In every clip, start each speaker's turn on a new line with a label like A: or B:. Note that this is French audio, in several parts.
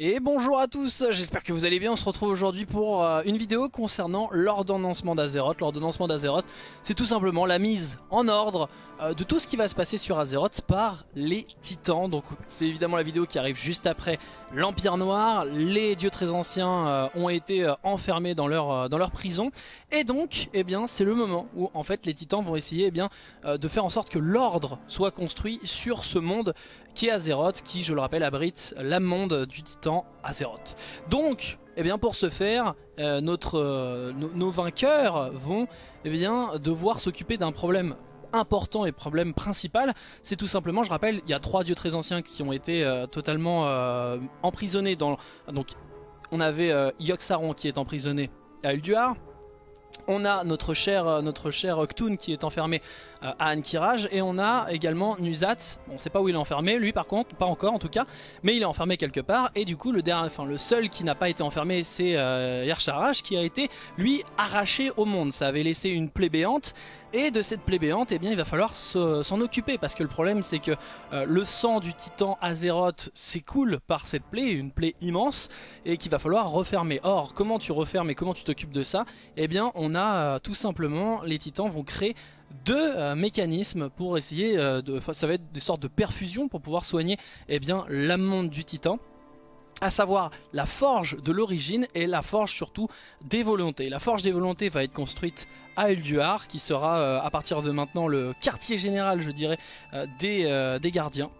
A: Et bonjour à tous, j'espère que vous allez bien, on se retrouve aujourd'hui pour euh, une vidéo concernant l'ordonnancement d'Azeroth. L'ordonnancement d'Azeroth, c'est tout simplement la mise en ordre euh, de tout ce qui va se passer sur Azeroth par les titans. Donc c'est évidemment la vidéo qui arrive juste après l'Empire Noir. Les dieux très anciens euh, ont été enfermés dans leur, dans leur prison. Et donc, eh bien, c'est le moment où en fait les titans vont essayer eh bien, de faire en sorte que l'ordre soit construit sur ce monde qui est Azeroth, qui je le rappelle abrite la monde du titan Azeroth. Donc, eh bien pour ce faire, euh, notre, euh, nos vainqueurs vont eh bien, devoir s'occuper d'un problème important et problème principal, c'est tout simplement, je rappelle, il y a trois dieux très anciens qui ont été euh, totalement emprisonnés dans... Donc on avait Yogg-Saron qui est emprisonné à Ulduar, on a notre cher, notre cher qui est enfermé euh, à Ankiraj et on a également Nuzat, on sait pas où il est enfermé, lui par contre, pas encore en tout cas, mais il est enfermé quelque part et du coup le, dernier, enfin, le seul qui n'a pas été enfermé c'est euh, qui a été lui arraché au monde, ça avait laissé une plaie béante et de cette plaie béante, eh bien, il va falloir s'en occuper parce que le problème c'est que euh, le sang du titan Azeroth s'écoule par cette plaie, une plaie immense, et qu'il va falloir refermer. Or, comment tu refermes et comment tu t'occupes de ça? Eh bien, on a euh, tout simplement, les titans vont créer deux euh, mécanismes pour essayer de... Ça va être des sortes de perfusions pour pouvoir soigner eh bien, l'amende du titan à savoir la forge de l'origine et la forge surtout des volontés. La forge des volontés va être construite à Elduar qui sera euh, à partir de maintenant le quartier général je dirais euh, des, euh, des gardiens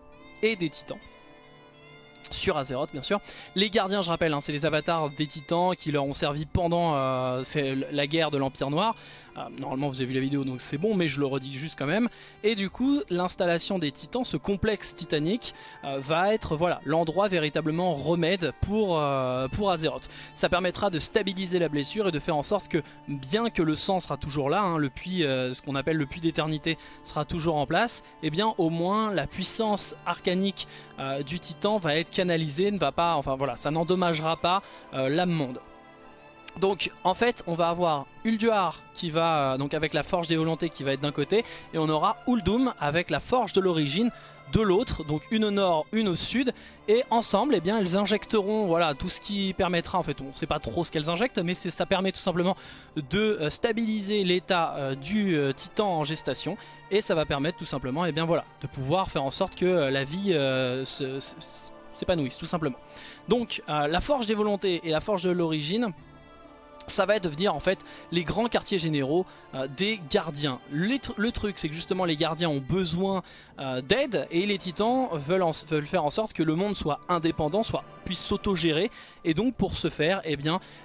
A: et des titans sur Azeroth bien sûr. Les gardiens je rappelle hein, c'est les avatars des titans qui leur ont servi pendant la guerre de l'Empire Noir. Euh, normalement vous avez vu la vidéo donc c'est bon mais je le redis juste quand même. Et du coup l'installation des titans, ce complexe titanique euh, va être voilà l'endroit véritablement remède pour, pour Azeroth. Ça permettra de stabiliser la blessure et de faire en sorte que bien que le sang sera toujours là, hein, le puits, ce qu'on appelle le puits d'éternité sera toujours en place, et eh bien au moins la puissance arcanique du titan va être canalisé, ne va pas, enfin voilà, ça n'endommagera pas euh, l'âme monde. Donc en fait on va avoir Ulduar qui va, euh, donc avec la forge des volontés qui va être d'un côté, et on aura Uldum avec la forge de l'origine de l'autre, donc une au nord, une au sud, et ensemble, eh bien, elles injecteront voilà, tout ce qui permettra, en fait, on ne sait pas trop ce qu'elles injectent, mais ça permet tout simplement de euh, stabiliser l'état euh, du titan en gestation, et ça va permettre tout simplement, eh bien, voilà, de pouvoir faire en sorte que la vie s'épanouisse, tout simplement. Donc, la forge des volontés et la forge de l'origine, ça va devenir en fait les grands quartiers généraux euh, des gardiens. Le, truc c'est que justement les gardiens ont besoin euh, d'aide et les titans veulent, faire en sorte que le monde soit indépendant, soit puisse s'autogérer et donc pour ce faire eh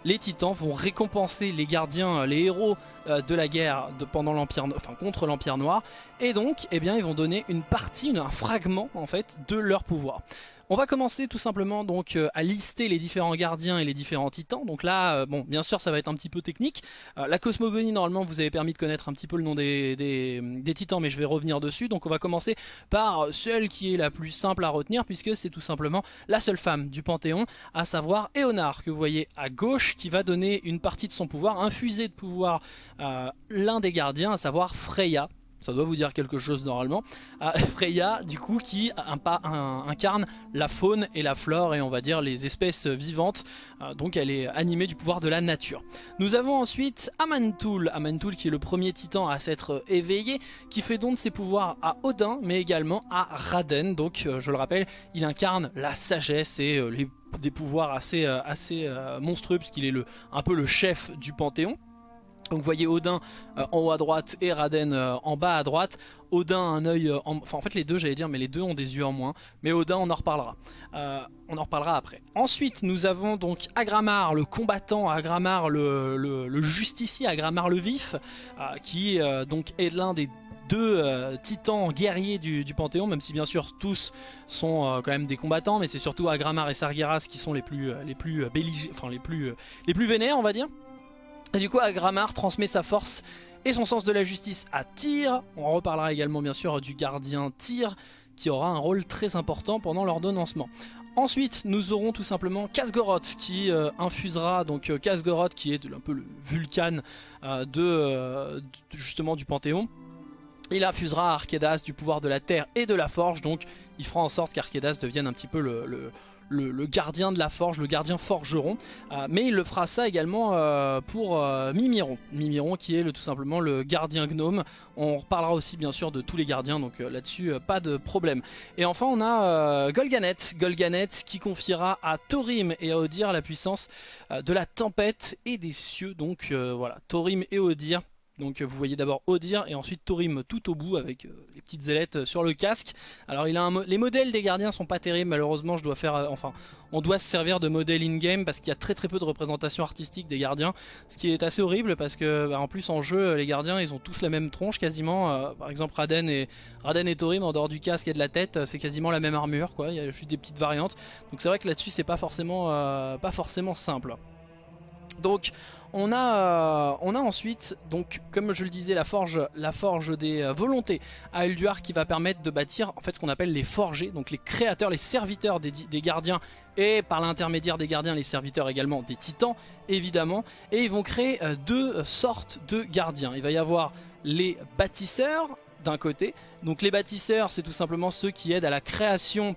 A: les titans vont récompenser les gardiens, les héros euh, de la guerre pendant l'empire, enfin contre l'empire noir et donc eh ils vont donner une partie, un fragment en fait de leur pouvoir. On va commencer tout simplement donc euh, à lister les différents gardiens et les différents titans. Donc là, euh, bon, bien sûr, ça va être un petit peu technique. Euh, la cosmogonie, normalement, vous avez permis de connaître un petit peu le nom des, titans, mais je vais revenir dessus. Donc on va commencer par celle qui est la plus simple à retenir, puisque c'est tout simplement la seule femme du Panthéon, à savoir Éonar, que vous voyez à gauche, qui va donner une partie de son pouvoir, infuser de pouvoir l'un des gardiens, à savoir Freya ça doit vous dire quelque chose normalement. Ah, Freya, du coup, qui incarne la faune et la flore et on va dire les espèces vivantes. Euh, donc elle est animée du pouvoir de la nature. Nous avons ensuite Amantul, Amantul qui est le premier titan à s'être éveillé, qui fait don de ses pouvoirs à Odin, mais également à Raden. Donc euh, je le rappelle, il incarne la sagesse et euh, des pouvoirs assez, assez monstrueux puisqu'il est le, un peu le chef du Panthéon. Donc vous voyez Odin euh, en haut à droite et Raden euh, en bas à droite. Odin a un œil, euh, enfin en fait les deux j'allais dire, mais les deux ont des yeux en moins. Mais Odin on en reparlera, on en reparlera après. Ensuite nous avons donc Agramar, le combattant, Agramar le, justicier, Agramar le vif, qui donc est l'un des deux titans guerriers du, Panthéon, même si bien sûr tous sont quand même des combattants, mais c'est surtout Agramar et Sargeras qui sont les plus, les plus, enfin, les plus, les plus vénères on va dire. Et du coup, Agramar transmet sa force et son sens de la justice à Tyr. On reparlera également bien sûr du gardien Tyr qui aura un rôle très important pendant l'ordonnancement. Ensuite, nous aurons tout simplement Kasgoroth qui euh, infusera, donc euh, qui est un peu le Vulcan euh, de, justement du Panthéon. Il infusera à Arkedas du pouvoir de la terre et de la forge, donc il fera en sorte qu'Arkedas devienne un petit peu le, gardien de la forge, le gardien forgeron. mais il le fera ça également pour Mimiron. Mimiron qui est le, tout simplement le gardien gnome. On reparlera aussi bien sûr de tous les gardiens, donc là-dessus pas de problème. Et enfin on a Golganet, Golganet qui confiera à Thorim et à Odir la puissance de la tempête et des cieux. Donc voilà, Thorim et Odir donc vous voyez d'abord Odir et ensuite Thorim tout au bout avec euh, les petites ailettes sur le casque. Alors il a un les modèles des gardiens sont pas terribles malheureusement je dois faire euh, enfin on doit se servir de modèles in-game parce qu'il y a très très peu de représentation artistique des gardiens ce qui est assez horrible parce que bah, en plus en jeu les gardiens ils ont tous la même tronche quasiment euh, par exemple Raden et Raden et Thorim en dehors du casque et de la tête c'est quasiment la même armure quoi il y a juste des petites variantes donc c'est vrai que là-dessus c'est pas forcément pas forcément simple. Donc on a, euh, on a ensuite, donc comme je le disais, la forge, la forge des euh, volontés à Elduar qui va permettre de bâtir en fait ce qu'on appelle les forgés, donc les créateurs, les serviteurs des, gardiens et par l'intermédiaire des gardiens, les serviteurs également des titans évidemment. Et ils vont créer euh, deux sortes de gardiens. Il va y avoir les bâtisseurs d'un côté. Donc les bâtisseurs c'est tout simplement ceux qui aident à la création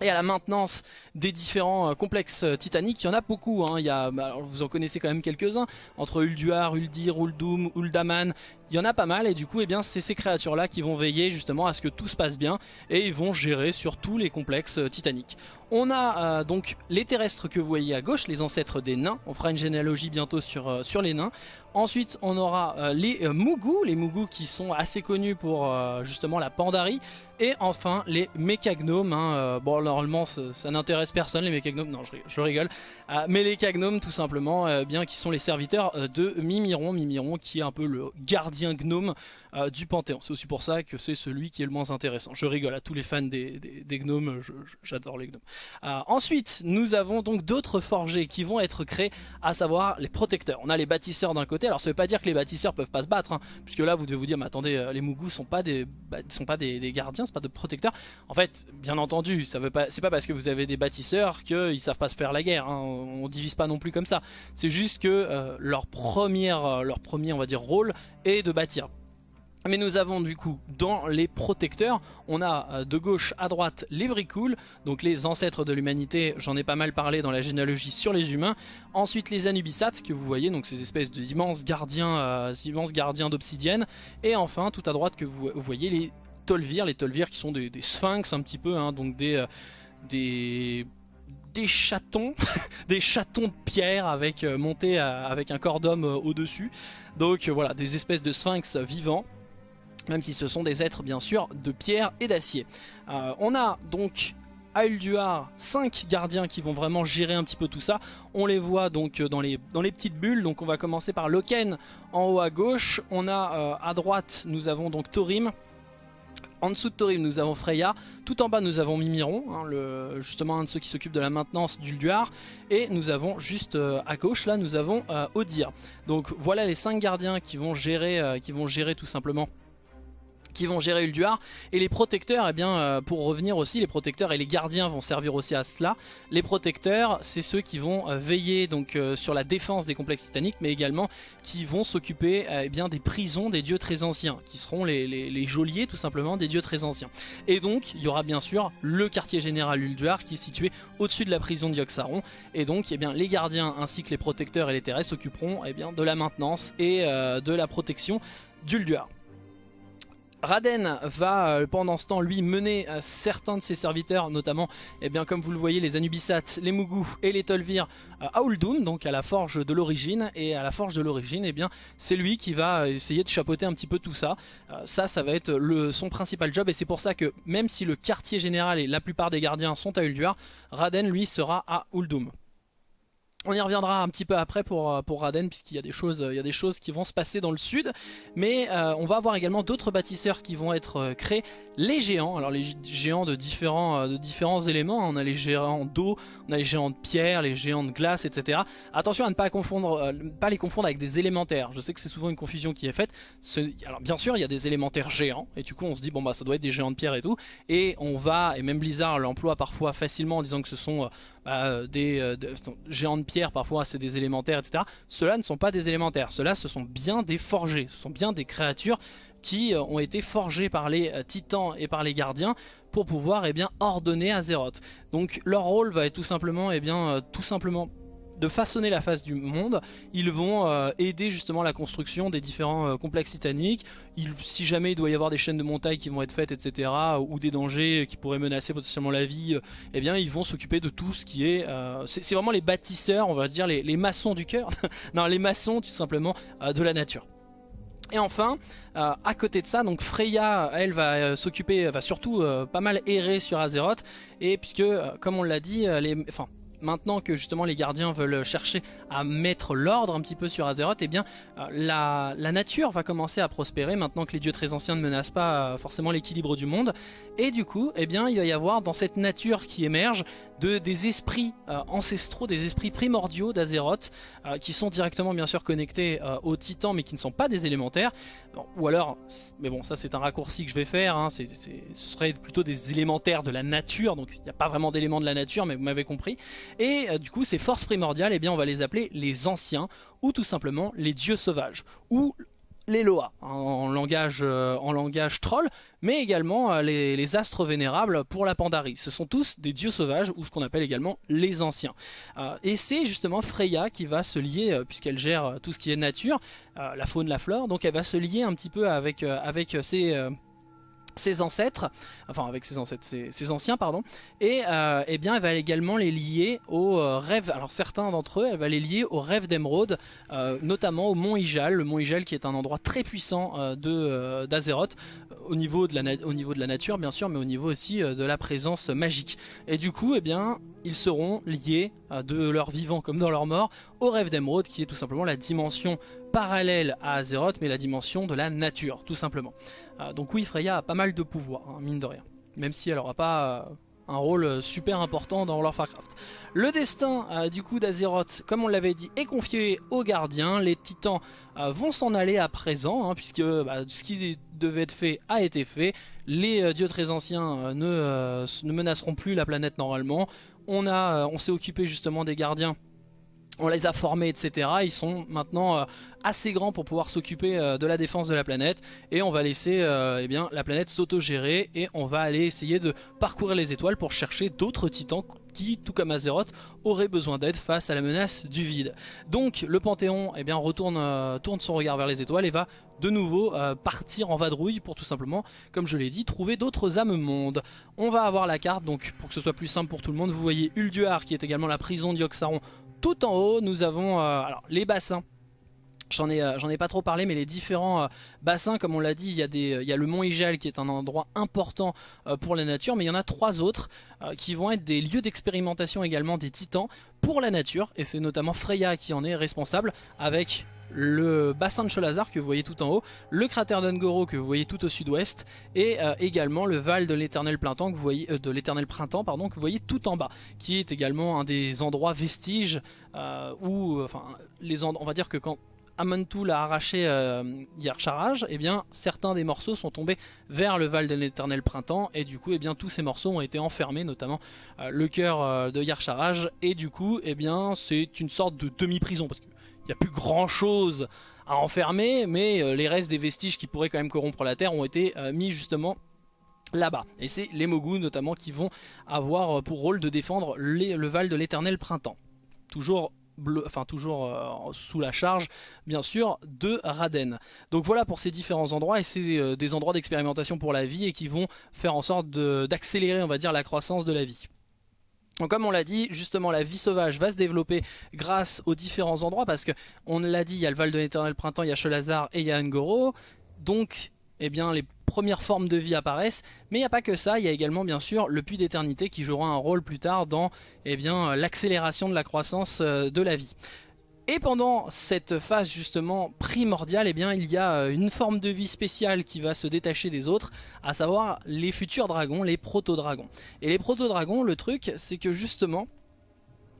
A: et à la maintenance des différents euh, complexes euh, titaniques, il y en a beaucoup, hein. il y a, bah, vous en connaissez quand même quelques-uns, entre Ulduar, Uldir, Uldum, Uldaman, il y en a pas mal et du coup eh bien c'est ces créatures là qui vont veiller justement à ce que tout se passe bien et ils vont gérer sur tous les complexes euh, titaniques. On a donc les terrestres que vous voyez à gauche, les ancêtres des nains, on fera une généalogie bientôt sur, sur les nains. Ensuite on aura les Mugu, les Mugu qui sont assez connus pour justement la Pandarie. Et enfin les mécagnomes, hein, bon normalement ça n'intéresse personne les mécagnomes, non je, rigole, euh, mais les cagnomes tout simplement, euh, bien qui sont les serviteurs euh, de Mimiron, Mimiron qui est un peu le gardien gnome du Panthéon. C'est aussi pour ça que c'est celui qui est le moins intéressant. Je rigole à tous les fans des, gnomes, j'adore les gnomes. ensuite, nous avons donc d'autres forgés qui vont être créés, à savoir les protecteurs. On a les bâtisseurs d'un côté, alors ça veut pas dire que les bâtisseurs peuvent pas se battre, hein, puisque là vous devez vous dire, mais attendez, les Mougous sont pas des, bah, sont pas des, des gardiens, c'est pas de protecteurs. En fait, bien entendu, ça veut pas, c'est pas parce que vous avez des bâtisseurs qu'ils savent pas se faire la guerre. Hein. On divise pas non plus comme ça. C'est juste que euh, leur, première, euh, leur premier on va dire rôle est de bâtir. Mais nous avons du coup dans les protecteurs, on a euh, de gauche à droite les Vricool, donc les ancêtres de l'humanité, j'en ai pas mal parlé dans la généalogie sur les humains. Ensuite les Anubisats que vous voyez, donc ces espèces d'immenses gardiens, immenses gardiens d'obsidienne. Et enfin tout à droite que vous, voyez les Tolvir, les Tolvir qui sont des, sphinx un petit peu, hein, donc des, des des chatons, des chatons de pierre avec euh, montés avec un corps d'homme euh, au-dessus. Donc euh, voilà, des espèces de sphinx vivants même si ce sont des êtres bien sûr de pierre et d'acier. on a donc à Ulduar 5 gardiens qui vont vraiment gérer un petit peu tout ça. On les voit donc dans les, dans les petites bulles. Donc on va commencer par Loken en haut à gauche. On a à droite, nous avons donc Thorim en dessous de Thorim, nous avons Freya. Tout en bas, nous avons Mimiron, hein, justement un de ceux qui s'occupe de la maintenance d'Ulduar. Et nous avons juste euh, à gauche, là, nous avons euh, Odir. Donc voilà les 5 gardiens euh, qui vont gérer tout simplement qui vont gérer Ulduar. Et les protecteurs, eh bien, euh, pour revenir aussi, les protecteurs et les gardiens vont servir aussi à cela. Les protecteurs, c'est ceux qui vont euh, veiller donc euh, sur la défense des complexes titaniques, mais également qui vont s'occuper eh bien des prisons des dieux très anciens, qui seront les, les, geôliers tout simplement des dieux très anciens. Et donc, il y aura bien sûr le quartier général Ulduar qui est situé au-dessus de la prison d'Yoxaron. Et donc, eh bien, les gardiens ainsi que les protecteurs et les terrestres s'occuperont eh bien, de la maintenance et de la protection d'Ulduar. Raden va euh, pendant ce temps lui mener euh, certains de ses serviteurs notamment eh bien comme vous le voyez les Anubisat, les Mugu et les Tolvir euh, à Uldum donc à la forge de l'origine. Et à la forge de l'origine eh bien c'est lui qui va essayer de chapeauter un petit peu tout ça. Ça ça va être son principal job. Et c'est pour ça que même si le quartier général et la plupart des gardiens sont à Ulduar Raden lui sera à Uldum on y reviendra un petit peu après pour, euh, pour Raden puisqu'il y, a des choses, il y a des choses qui vont se passer dans le sud. Mais euh, on va avoir également d'autres bâtisseurs qui vont être euh, créés. Les géants, alors les géants de différents, éléments. On a les géants d'eau, on a les géants de pierre, les géants de glace, etc. Attention à ne pas les confondre avec des élémentaires. Je sais que c'est souvent une confusion qui est faite. alors bien sûr il y a des élémentaires géants. Et du coup on se dit bon bah ça doit être des géants de pierre et tout. Et on va, et même Blizzard l'emploie parfois facilement en disant que ce sont des, des géants de pierre, parfois c'est des élémentaires, etc. Ceux-là ne sont pas des élémentaires, ceux-là ce sont bien des forgés, ce sont bien des créatures qui ont été forgés par les titans et par les gardiens pour pouvoir eh bien, ordonner Azeroth. Donc leur rôle va être tout simplement, eh bien, tout simplement de façonner la face du monde, ils vont euh, aider justement la construction des différents euh, complexes titaniques. si jamais il doit y avoir des chaînes de montagne qui vont être faites, etc., ou des dangers qui pourraient menacer potentiellement la vie, euh, eh bien ils vont s'occuper de tout ce qui est... c'est vraiment les bâtisseurs, on va dire les, maçons du cœur, non les maçons tout simplement de la nature. Et enfin, à côté de ça, donc Freya, elle va s'occuper, va surtout pas mal errer sur Azeroth, et puisque, comme on l'a dit, les, enfin, maintenant que justement les gardiens veulent chercher à mettre l'ordre un petit peu sur Azeroth, eh bien euh, la, nature va commencer à prospérer maintenant que les dieux très anciens ne menacent pas euh, forcément l'équilibre du monde. Et du coup, eh bien, il va y avoir dans cette nature qui émerge de, des esprits euh, ancestraux, des esprits primordiaux d'Azeroth, qui sont directement bien sûr connectés aux titans mais qui ne sont pas des élémentaires. Ou alors, mais bon ça c'est un raccourci que je vais faire, hein, ce serait plutôt des élémentaires de la nature, donc il n'y a pas vraiment d'éléments de la nature mais vous m'avez compris. Et euh, du coup ces forces primordiales, eh bien, on va les appeler les anciens, ou tout simplement les dieux sauvages, ou les Loa en, langage, euh, en langage troll, mais également euh, les, astres vénérables pour la Pandarie. Ce sont tous des dieux sauvages, ou ce qu'on appelle également les anciens. et c'est justement Freya qui va se lier, puisqu'elle gère tout ce qui est nature, la faune, la flore, donc elle va se lier un petit peu avec, avec ces ses ancêtres, enfin avec ses ancêtres, ses, anciens pardon, et euh, eh bien elle va également les lier aux euh, rêves, alors certains d'entre eux, elle va les lier aux rêves d'émeraude, euh, notamment au mont Ijal, le mont Ijal qui est un endroit très puissant de d'Azeroth, au, au niveau de la nature bien sûr, mais au niveau aussi de la présence magique. Et du coup, eh bien, ils seront liés de leur vivant comme dans leur mort au rêve d'émeraude qui est tout simplement la dimension parallèle à Azeroth, mais la dimension de la nature, tout simplement. Euh, donc oui, Freya a pas mal de pouvoir, hein, mine de rien. Même si elle n'aura pas euh, un rôle euh, super important dans World of Warcraft. Le destin du coup d'Azeroth, comme on l'avait dit, est confié aux gardiens. Les titans vont s'en aller à présent, hein, puisque bah, ce qui devait être fait a été fait. Les dieux très anciens ne, menaceront plus la planète normalement. On, on s'est occupé justement des gardiens on les a formés, etc. Ils sont maintenant euh, assez grands pour pouvoir s'occuper euh, de la défense de la planète. Et on va laisser euh, eh la planète s'auto-gérer et on va aller essayer de parcourir les étoiles pour chercher d'autres titans qui, tout comme Azeroth, auraient besoin d'aide face à la menace du vide. Donc le Panthéon eh bien, retourne, tourne son regard vers les étoiles et va de nouveau partir en vadrouille pour tout simplement, comme je l'ai dit, trouver d'autres âmes mondes. On va avoir la carte, donc pour que ce soit plus simple pour tout le monde, vous voyez Ulduar qui est également la prison d'Yoxaron tout en haut, nous avons euh, les bassins. J'en ai, euh, ai pas trop parlé, mais les différents euh, bassins, comme on l'a dit, il y, a des, il y a le mont Igel qui est un endroit important pour la nature, mais il y en a trois autres qui vont être des lieux d'expérimentation également des titans pour la nature, et c'est notamment Freya qui en est responsable, avec le bassin de Cholazar que vous voyez tout en haut, le cratère d'Ungoro que vous voyez tout au sud-ouest et euh, également le Val de l'éternel printemps que vous voyez euh, de l'éternel printemps pardon que vous voyez tout en bas qui est également un des endroits vestiges euh, où enfin les on va dire que quand Amantul a arraché Yarcharaj, et eh bien certains des morceaux sont tombés vers le Val de l'éternel printemps et du coup eh bien tous ces morceaux ont été enfermés notamment le cœur de Yarcharaj et du coup eh bien c'est une sorte de demi-prison parce que il n'y a plus grand chose à enfermer, mais euh, les restes des vestiges qui pourraient quand même corrompre la Terre ont été euh, mis justement là-bas. Et c'est les Mogus notamment qui vont avoir euh, pour rôle de défendre le Val de l'éternel printemps. Toujours Enfin toujours sous la charge bien sûr de Raden. Donc voilà pour ces différents endroits et c'est des endroits d'expérimentation pour la vie et qui vont faire en sorte d'accélérer on va dire la croissance de la vie. Donc comme on l'a dit, justement la vie sauvage va se développer grâce aux différents endroits parce que on l'a dit, il y a le Val de l'éternel printemps, il y a Chelazar et il y a Ngoro. Donc eh bien les premières formes de vie apparaissent, mais il n'y a pas que ça, il y a également bien sûr le puits d'éternité qui jouera un rôle plus tard dans eh l'accélération de la croissance euh, de la vie. Et pendant cette phase justement primordiale, eh il y a euh, une forme de vie spéciale qui va se détacher des autres, à savoir les futurs dragons, les proto-dragons. Et les proto-dragons, le truc, c'est que justement,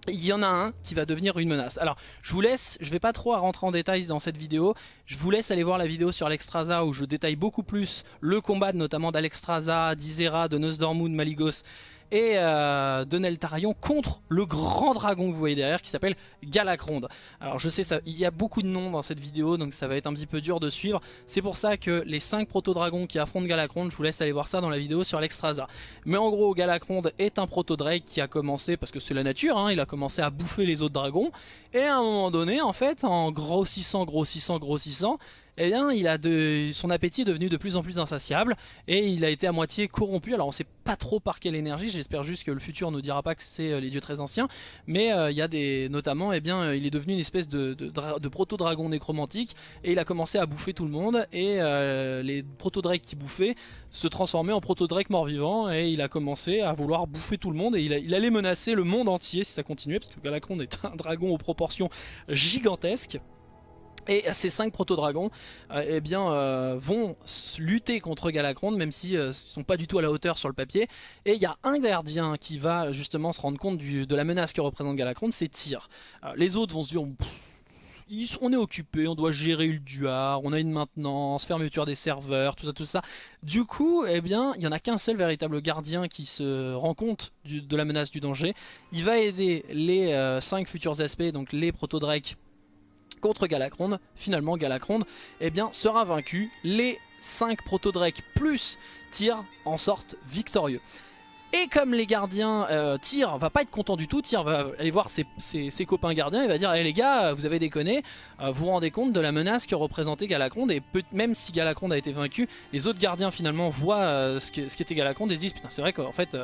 A: il y en a un qui va devenir une menace. Alors, je vous laisse, je vais pas trop rentrer en détail dans cette vidéo, je vous laisse aller voir la vidéo sur Alexstrasza où je détaille beaucoup plus le combat notamment d'Alexstrasza, d'Isera, de Nosdormu, de Maligos et euh, de Neltarion contre le grand dragon que vous voyez derrière qui s'appelle Galacronde. Alors je sais, ça, il y a beaucoup de noms dans cette vidéo donc ça va être un petit peu dur de suivre. C'est pour ça que les 5 proto-dragons qui affrontent Galacronde, je vous laisse aller voir ça dans la vidéo sur l'Extrasa. Mais en gros, Galacronde est un proto-drake qui a commencé, parce que c'est la nature, hein, il a commencé à bouffer les autres dragons. Et à un moment donné, en fait, en grossissant, grossissant, grossissant, eh bien, il a de, son appétit est devenu de plus en plus insatiable et il a été à moitié corrompu. Alors on sait pas trop par quelle énergie, j'espère juste que le futur ne dira pas que c'est euh, les dieux très anciens, mais euh, il y a des, notamment, eh bien, il est devenu une espèce de, proto-dragon nécromantique et il a commencé à bouffer tout le monde et euh, les proto-drakes qui bouffaient se transformaient en proto-drake mort-vivant et il a commencé à vouloir bouffer tout le monde et il, allait menacer le monde entier si ça continuait parce que Galacron est un dragon aux proportions gigantesques. Et ces 5 proto-dragons euh, eh euh, vont lutter contre Galacronde même s'ils ne euh, sont pas du tout à la hauteur sur le papier. Et il y a un gardien qui va justement se rendre compte de la menace que représente Galacronde, c'est Tyr. les autres vont se dire... on est occupé, on doit gérer Ulduar, on a une maintenance, fermeture des serveurs, tout ça, tout ça. Du coup, eh bien, il n'y en a qu'un seul véritable gardien qui se rend compte de la menace du danger. Il va aider les 5 futurs aspects, donc les proto-drakes contre Galacronde. Finalement, Galacronde eh bien, sera vaincu. Les 5 proto-drakes plus Tyr en sortent victorieux. Et comme les gardiens, euh, Tyr va pas être content du tout, Tyr va aller voir ses, copains gardiens et va dire hey, les gars, vous avez déconné, euh, vous vous rendez compte de la menace que représentait Galacronde et même si Galacronde a été vaincu, les autres gardiens finalement voient euh, ce qu'était Galacronde et se disent putain c'est vrai qu'en fait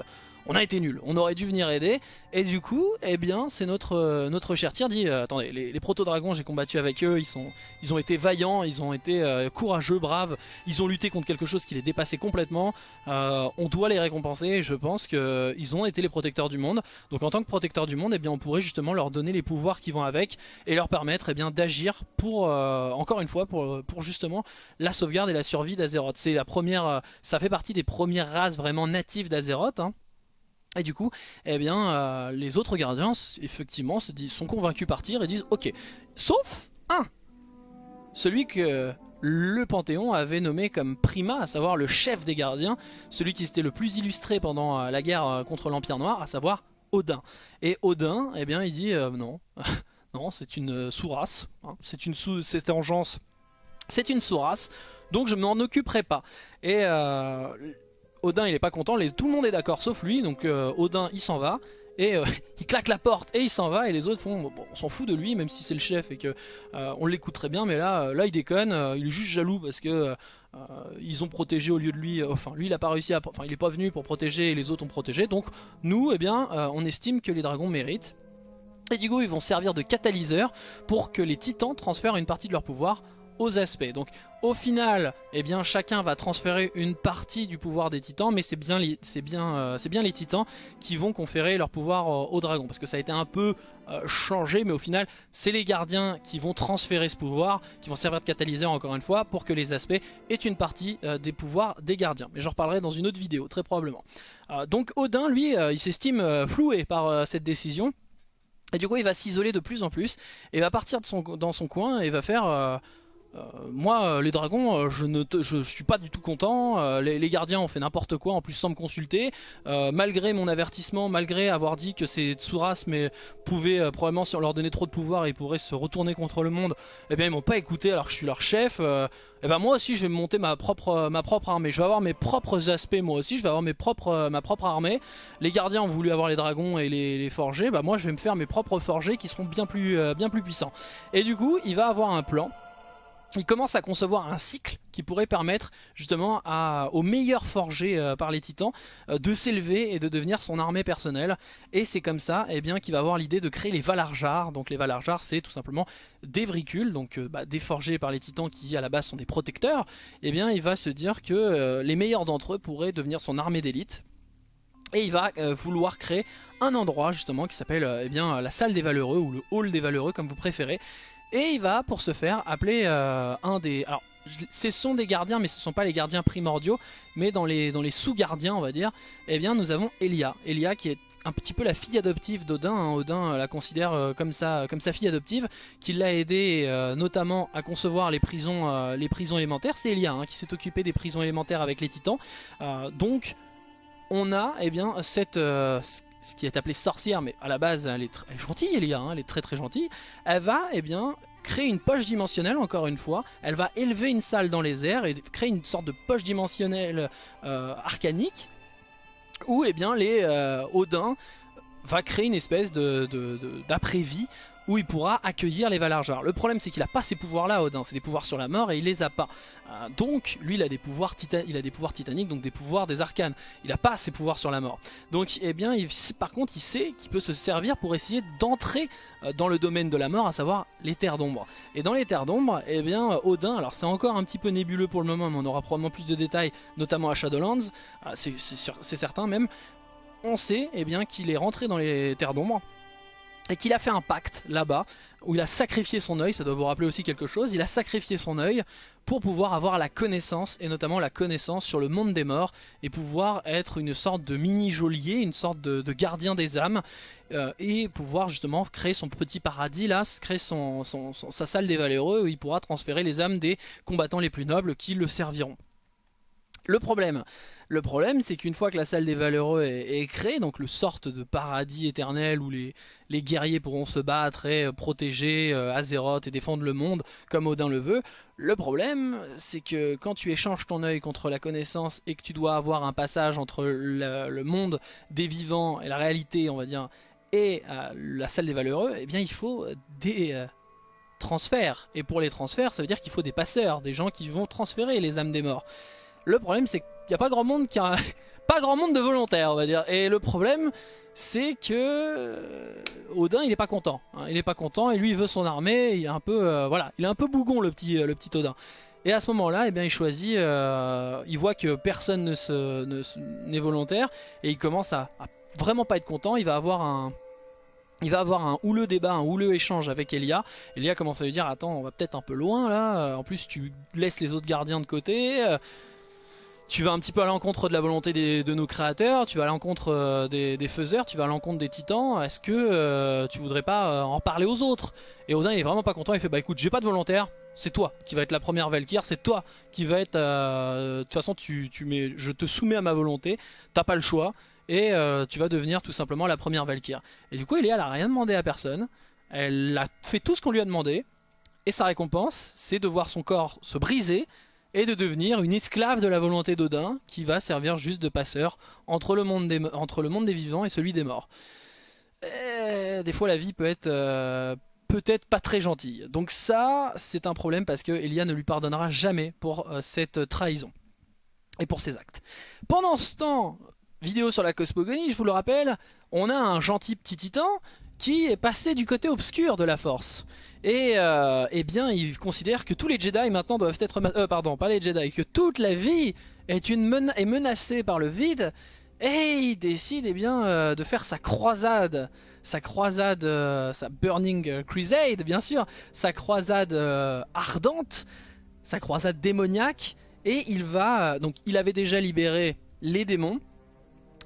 A: on a été nul, on aurait dû venir aider. Et du coup, eh bien, c'est notre, euh, notre cher Tyr dit, euh, attendez, les, proto-dragons, j'ai combattu avec eux, ils, ont été vaillants, ils ont été euh, courageux, braves, ils ont lutté contre quelque chose qui les dépassait complètement. on doit les récompenser, je pense qu'ils ont été les protecteurs du monde. Donc en tant que protecteurs du monde, eh bien, on pourrait justement leur donner les pouvoirs qui vont avec et leur permettre eh d'agir pour, encore une fois, pour, pour justement la sauvegarde et la survie d'Azeroth. C'est la première, ça fait partie des premières races vraiment natives d'Azeroth. Hein. Et du coup, eh bien, euh, les autres gardiens, effectivement, se disent, sont convaincus par tir et disent Ok, sauf un. Celui que le Panthéon avait nommé comme Prima, à savoir le chef des gardiens, celui qui s'était le plus illustré pendant euh, la guerre euh, contre l'Empire Noir, à savoir Odin. Et Odin, eh bien, il dit Non, non, c'est une sous-race, hein, c'est une sous cette engeance, c'est une sous-race, donc je m'en occuperai pas. Et Odin il est pas content, tout le monde est d'accord sauf lui, donc euh, Odin il s'en va. Et euh, il claque la porte et il s'en va. Et les autres font on s'en fout de lui même si c'est le chef et que euh, on l'écoute très bien. Mais là là il déconne. Il est juste jaloux parce que ils ont protégé au lieu de lui. Enfin lui il a pas réussi à enfin il est pas venu pour protéger et les autres ont protégé. Donc nous eh bien on estime que les dragons méritent. Et du coup ils vont servir de catalyseur pour que les titans transfèrent une partie de leur pouvoir aux aspects. Donc au final, eh bien, chacun va transférer une partie du pouvoir des titans, mais c'est bien, les, euh, titans qui vont conférer leur pouvoir euh, aux dragons, parce que ça a été un peu euh, changé, mais au final, c'est les gardiens qui vont transférer ce pouvoir, qui vont servir de catalyseur encore une fois, pour que les aspects aient une partie des pouvoirs des gardiens. Mais j'en reparlerai dans une autre vidéo, très probablement. donc Odin, lui, il s'estime floué par cette décision, et du coup, il va s'isoler de plus en plus, et va partir de son, dans son coin, et va faire moi, euh, les dragons, euh, je ne je, suis pas du tout content. Les, gardiens ont fait n'importe quoi, en plus sans me consulter. malgré mon avertissement, malgré avoir dit que ces Tsuras mais pouvaient probablement, si on leur donnait trop de pouvoir, ils pourraient se retourner contre le monde. Eh bien, ils m'ont pas écouté alors que je suis leur chef. eh ben moi aussi, je vais monter ma propre armée. Je vais avoir mes propres aspects moi aussi. Je vais avoir mes ma propre armée. Les gardiens ont voulu avoir les dragons et les, les forger. Bah moi, je vais me faire mes propres forgés qui seront bien plus bien plus puissants. Et du coup, il va avoir un plan il commence à concevoir un cycle qui pourrait permettre justement aux meilleurs forgés euh, par les titans euh, de s'élever et de devenir son armée personnelle. Et c'est comme ça eh qu'il va avoir l'idée de créer les Valarjars. Donc les Valarjars c'est tout simplement des vricules, donc euh, bah, des forgés par les titans qui à la base sont des protecteurs. Et eh bien il va se dire que les meilleurs d'entre eux pourraient devenir son armée d'élite. Et il va vouloir créer un endroit justement qui s'appelle eh la salle des valeureux ou le hall des valeureux comme vous préférez et il va, pour ce faire, appeler euh, un des... Alors, ce sont des gardiens, mais ce ne sont pas les gardiens primordiaux, mais dans les, sous-gardiens, on va dire, eh bien, nous avons Elia. Elia qui est un petit peu la fille adoptive d'Odin. Hein. Odin la considère euh, comme, sa, fille adoptive, qui l'a aidé euh, notamment à concevoir les prisons, élémentaires. C'est Elia hein, qui s'est occupé des prisons élémentaires avec les titans. donc on a eh bien, cette, euh, ce qui est appelé sorcière, mais à la base elle est, elle gentille Elia, hein, elle est très très gentille, elle va eh bien, créer une poche dimensionnelle encore une fois, elle va élever une salle dans les airs et créer une sorte de poche dimensionnelle euh, arcanique où eh bien, les euh, Odin va créer une espèce d'après-vie où il pourra accueillir les Valarjar. Le problème c'est qu'il a pas ces pouvoirs là Odin, c'est des pouvoirs sur la mort et il les a pas. Euh, donc lui il a des pouvoirs titaniques donc des pouvoirs des arcanes. Il a pas ses pouvoirs sur la mort. Donc eh bien il, par contre il sait qu'il peut se servir pour essayer d'entrer euh, dans le domaine de la mort, à savoir les terres d'ombre. Et dans les terres d'ombre, eh bien Odin, alors c'est encore un petit peu nébuleux pour le moment, mais on aura probablement plus de détails, notamment à Shadowlands, euh, c'est certain même. On sait eh qu'il est rentré dans les terres d'ombre et qu'il a fait un pacte là-bas où il a sacrifié son œil, ça doit vous rappeler aussi quelque chose, il a sacrifié son œil pour pouvoir avoir la connaissance, et notamment la connaissance sur le monde des morts, et pouvoir être une sorte de mini-geôlier, une sorte de, gardien des âmes, euh, et pouvoir justement créer son petit paradis là, créer son, sa salle des valeureux où il pourra transférer les âmes des combattants les plus nobles qui le serviront. Le problème, le problème c'est qu'une fois que la salle des valeureux est, créée, donc le sorte de paradis éternel où les, les guerriers pourront se battre et euh, protéger euh, Azeroth et défendre le monde comme Odin le veut, le problème c'est que quand tu échanges ton œil contre la connaissance et que tu dois avoir un passage entre le, monde des vivants et la réalité on va dire et euh, la salle des valeureux, eh bien il faut des transferts. Et pour les transferts ça veut dire qu'il faut des passeurs, des gens qui vont transférer les âmes des morts. Le problème c'est qu'il n'y a pas grand monde qui a... pas grand monde de volontaires on va dire. Et le problème c'est que euh, Odin il est pas content. Hein. Il est pas content et lui il veut son armée, il est un peu euh, voilà, il est un peu bougon le petit, euh, le petit Odin. Et à ce moment-là, eh bien, il choisit, il voit que personne n'est ne n'est volontaire et il commence à, à, vraiment pas être content. Il va avoir un, il va avoir un houleux débat, un houleux échange avec Elia. Elia commence à lui dire attends, on va peut-être un peu loin là. En plus, tu laisses les autres gardiens de côté tu vas un petit peu à l'encontre de la volonté de nos créateurs, tu vas à l'encontre euh, des, faiseurs, tu vas à l'encontre des titans, est-ce que euh, tu voudrais pas euh, en parler aux autres? Et Odin il est vraiment pas content, il fait bah écoute j'ai pas de volontaire, c'est toi qui va être la première Valkyr, c'est toi qui va être... de toute façon tu, mets, je te soumets à ma volonté, t'as pas le choix, et tu vas devenir tout simplement la première Valkyr. Et du coup Elia elle a rien demandé à personne, elle a fait tout ce qu'on lui a demandé, et sa récompense c'est de voir son corps se briser, et de devenir une esclave de la volonté d'Odin qui va servir juste de passeur entre le monde des, vivants et celui des morts. des fois la vie peut être euh, peut-être pas très gentille. Donc ça c'est un problème parce que Elia ne lui pardonnera jamais pour euh, cette trahison et pour ses actes. Pendant ce temps, vidéo sur la cosmogonie, je vous le rappelle, on a un gentil petit titan qui est passé du côté obscur de la force. Et euh, eh bien, il considère que tous les Jedi maintenant doivent être... Euh, pardon, pas les Jedi, que toute la vie est, menacée par le vide. Et il décide eh bien, euh, de faire sa croisade, sa croisade, euh, sa Burning Crusade bien sûr, sa croisade ardente, sa croisade démoniaque. Et il va, donc il avait déjà libéré les démons,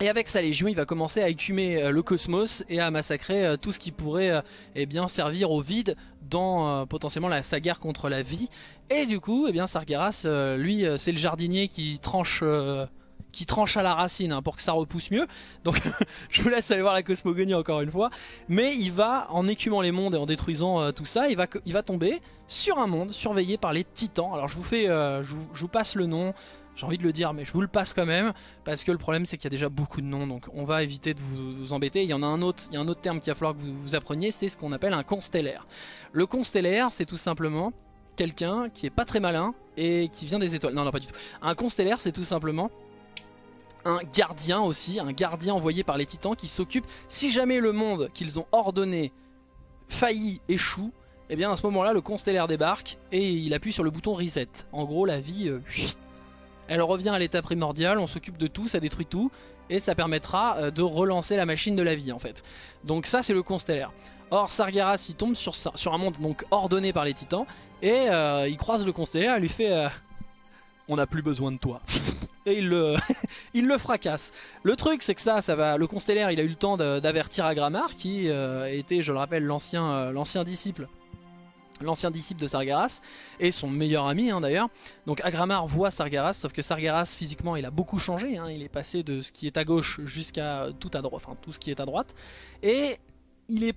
A: et avec sa légion, il va commencer à écumer euh, le cosmos et à massacrer euh, tout ce qui pourrait euh, eh bien, servir au vide dans potentiellement la, sa guerre contre la vie. Et du coup, eh bien, Sargeras, lui, c'est le jardinier qui tranche, qui tranche à la racine hein, pour que ça repousse mieux. Donc je vous laisse aller voir la cosmogonie encore une fois. Mais il va, en écumant les mondes et en détruisant tout ça, il va, il va tomber sur un monde surveillé par les titans. Alors je vous, fais, je vous passe le nom. J'ai envie de le dire, mais je vous le passe quand même, parce que le problème c'est qu'il y a déjà beaucoup de noms, donc on va éviter de vous, embêter. Il y en a un autre, il y a un autre terme qu'il va falloir que vous, vous appreniez, c'est ce qu'on appelle un constellaire. Le constellaire, c'est tout simplement quelqu'un qui est pas très malin et qui vient des étoiles. Non, non, pas du tout. Un constellaire, c'est tout simplement un gardien aussi, un gardien envoyé par les titans qui s'occupe, si jamais le monde qu'ils ont ordonné faillit, échoue, eh bien à ce moment là le constellaire débarque et il appuie sur le bouton reset. En gros la vie euh, elle revient à l'état primordial, on s'occupe de tout, ça détruit tout, et ça permettra euh, de relancer la machine de la vie en fait. Donc ça c'est le constellaire. Or Sargeras il tombe sur, un monde donc ordonné par les titans, et euh, il croise le constellaire et lui fait euh, On n'a plus besoin de toi ». Et il le, il le fracasse. Le truc c'est que ça, ça va. Le constellaire il a eu le temps d'avertir Agramar qui était, je le rappelle, l'ancien disciple l'ancien disciple de Sargeras, et son meilleur ami hein, d'ailleurs. Donc Agramar voit Sargeras, sauf que Sargeras physiquement il a beaucoup changé, hein. il est passé de ce qui est à gauche jusqu'à tout à droite, enfin tout ce qui est à droite, et il est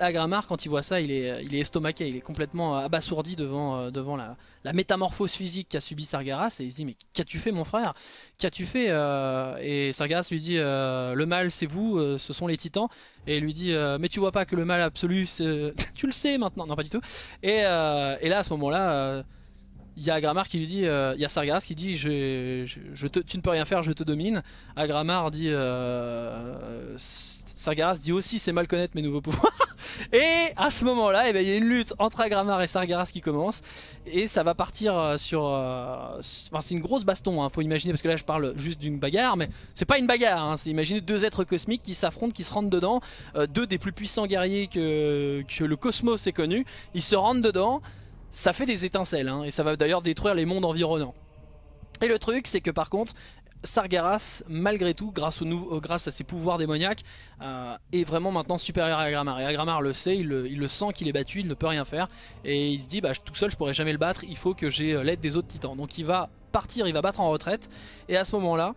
A: Agramar, quand il voit ça, il est, il est estomaqué, il est complètement abasourdi devant, euh, devant la, métamorphose physique qu'a subi Sargeras, et il se dit mais qu'as-tu fait mon frère? Qu'as-tu fait euh, Et Sargeras lui dit euh, le mal c'est vous, ce sont les titans, et il lui dit mais tu vois pas que le mal absolu, tu le sais maintenant, non pas du tout. Et, et là à ce moment-là il y a Agramar qui lui dit, il y a Sargeras qui dit tu ne peux rien faire, je te domine. Agramar dit Sargeras dit aussi c'est mal connaître mes nouveaux pouvoirs. et à ce moment-là, eh ben, il y a une lutte entre Agramar et Sargeras qui commence. Et ça va partir euh, sur... Euh, c'est une grosse baston, hein, faut imaginer, parce que là je parle juste d'une bagarre, mais c'est pas une bagarre, hein, c'est imaginer deux êtres cosmiques qui s'affrontent, qui se rentrent dedans. Euh, deux des plus puissants guerriers que, que le cosmos ait connu. Ils se rentrent dedans, ça fait des étincelles, hein, et ça va d'ailleurs détruire les mondes environnants. Et le truc, c'est que par contre, Sargeras, malgré tout, grâce, au grâce à ses pouvoirs démoniaques, euh, est vraiment maintenant supérieur à Agramar. Et Agramar le sait, il le, sent qu'il est battu, il ne peut rien faire. Et il se dit, bah, tout seul je pourrais jamais le battre, il faut que j'ai euh, l'aide des autres titans. Donc il va partir, il va battre en retraite. Et à ce moment-là,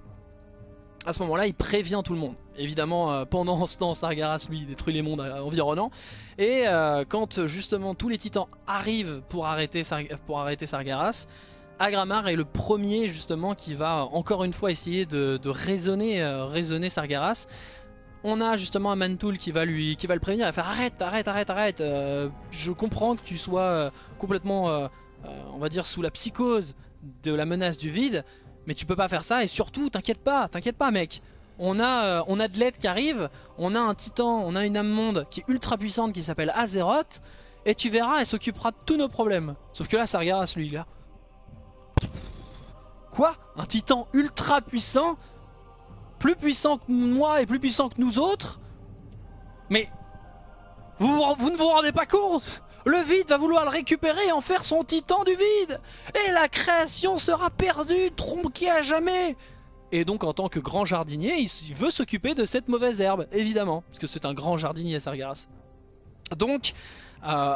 A: à ce moment-là, il prévient tout le monde. Évidemment, euh, pendant ce temps, Sargeras, lui, détruit les mondes environnants. Et quand justement tous les titans arrivent pour arrêter, pour arrêter Sargeras, Agramar est le premier justement qui va encore une fois essayer de, raisonner, euh, raisonner Sargeras. On a justement un Mantoul qui va, lui, qui va le prévenir, il faire arrête, arrête, arrête, arrête, euh, je comprends que tu sois euh, complètement, on va dire, sous la psychose de la menace du vide, mais tu peux pas faire ça et surtout, t'inquiète pas, t'inquiète pas mec. On a, on a de l'aide qui arrive, on a un titan, on a une âme monde qui est ultra puissante qui s'appelle Azeroth, et tu verras, elle s'occupera de tous nos problèmes. Sauf que là, Sargeras, lui, là, Quoi? Un titan ultra puissant? Plus puissant que moi et plus puissant que nous autres? Mais... Vous, ne vous rendez pas compte? Le vide va vouloir le récupérer et en faire son titan du vide. Et la création sera perdue, tronquée à jamais. Et donc en tant que grand jardinier, il veut s'occuper de cette mauvaise herbe, évidemment, parce que c'est un grand jardinier Sargeras. Donc, euh,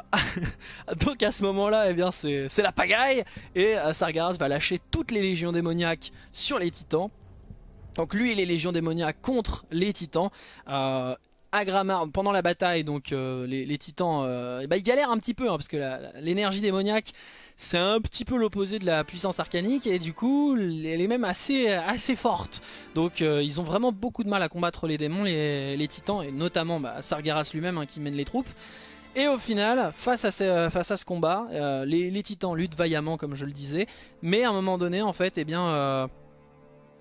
A: donc à ce moment-là, eh bien c'est la pagaille et euh, Sargeras va lâcher toutes les légions démoniaques sur les titans. Donc lui et les légions démoniaques contre les titans. Euh, Agramar, pendant la bataille, donc les, titans, eh ben, ils galèrent un petit peu hein, parce que l'énergie démoniaque c'est un petit peu l'opposé de la puissance arcanique et du coup elle est même assez, assez forte. Donc ils ont vraiment beaucoup de mal à combattre les démons, les, titans et notamment bah, Sargeras lui-même hein, qui mène les troupes. Et au final, face à ce, ce combat, euh, les, titans luttent vaillamment comme je le disais. Mais à un moment donné, en fait, eh bien, euh,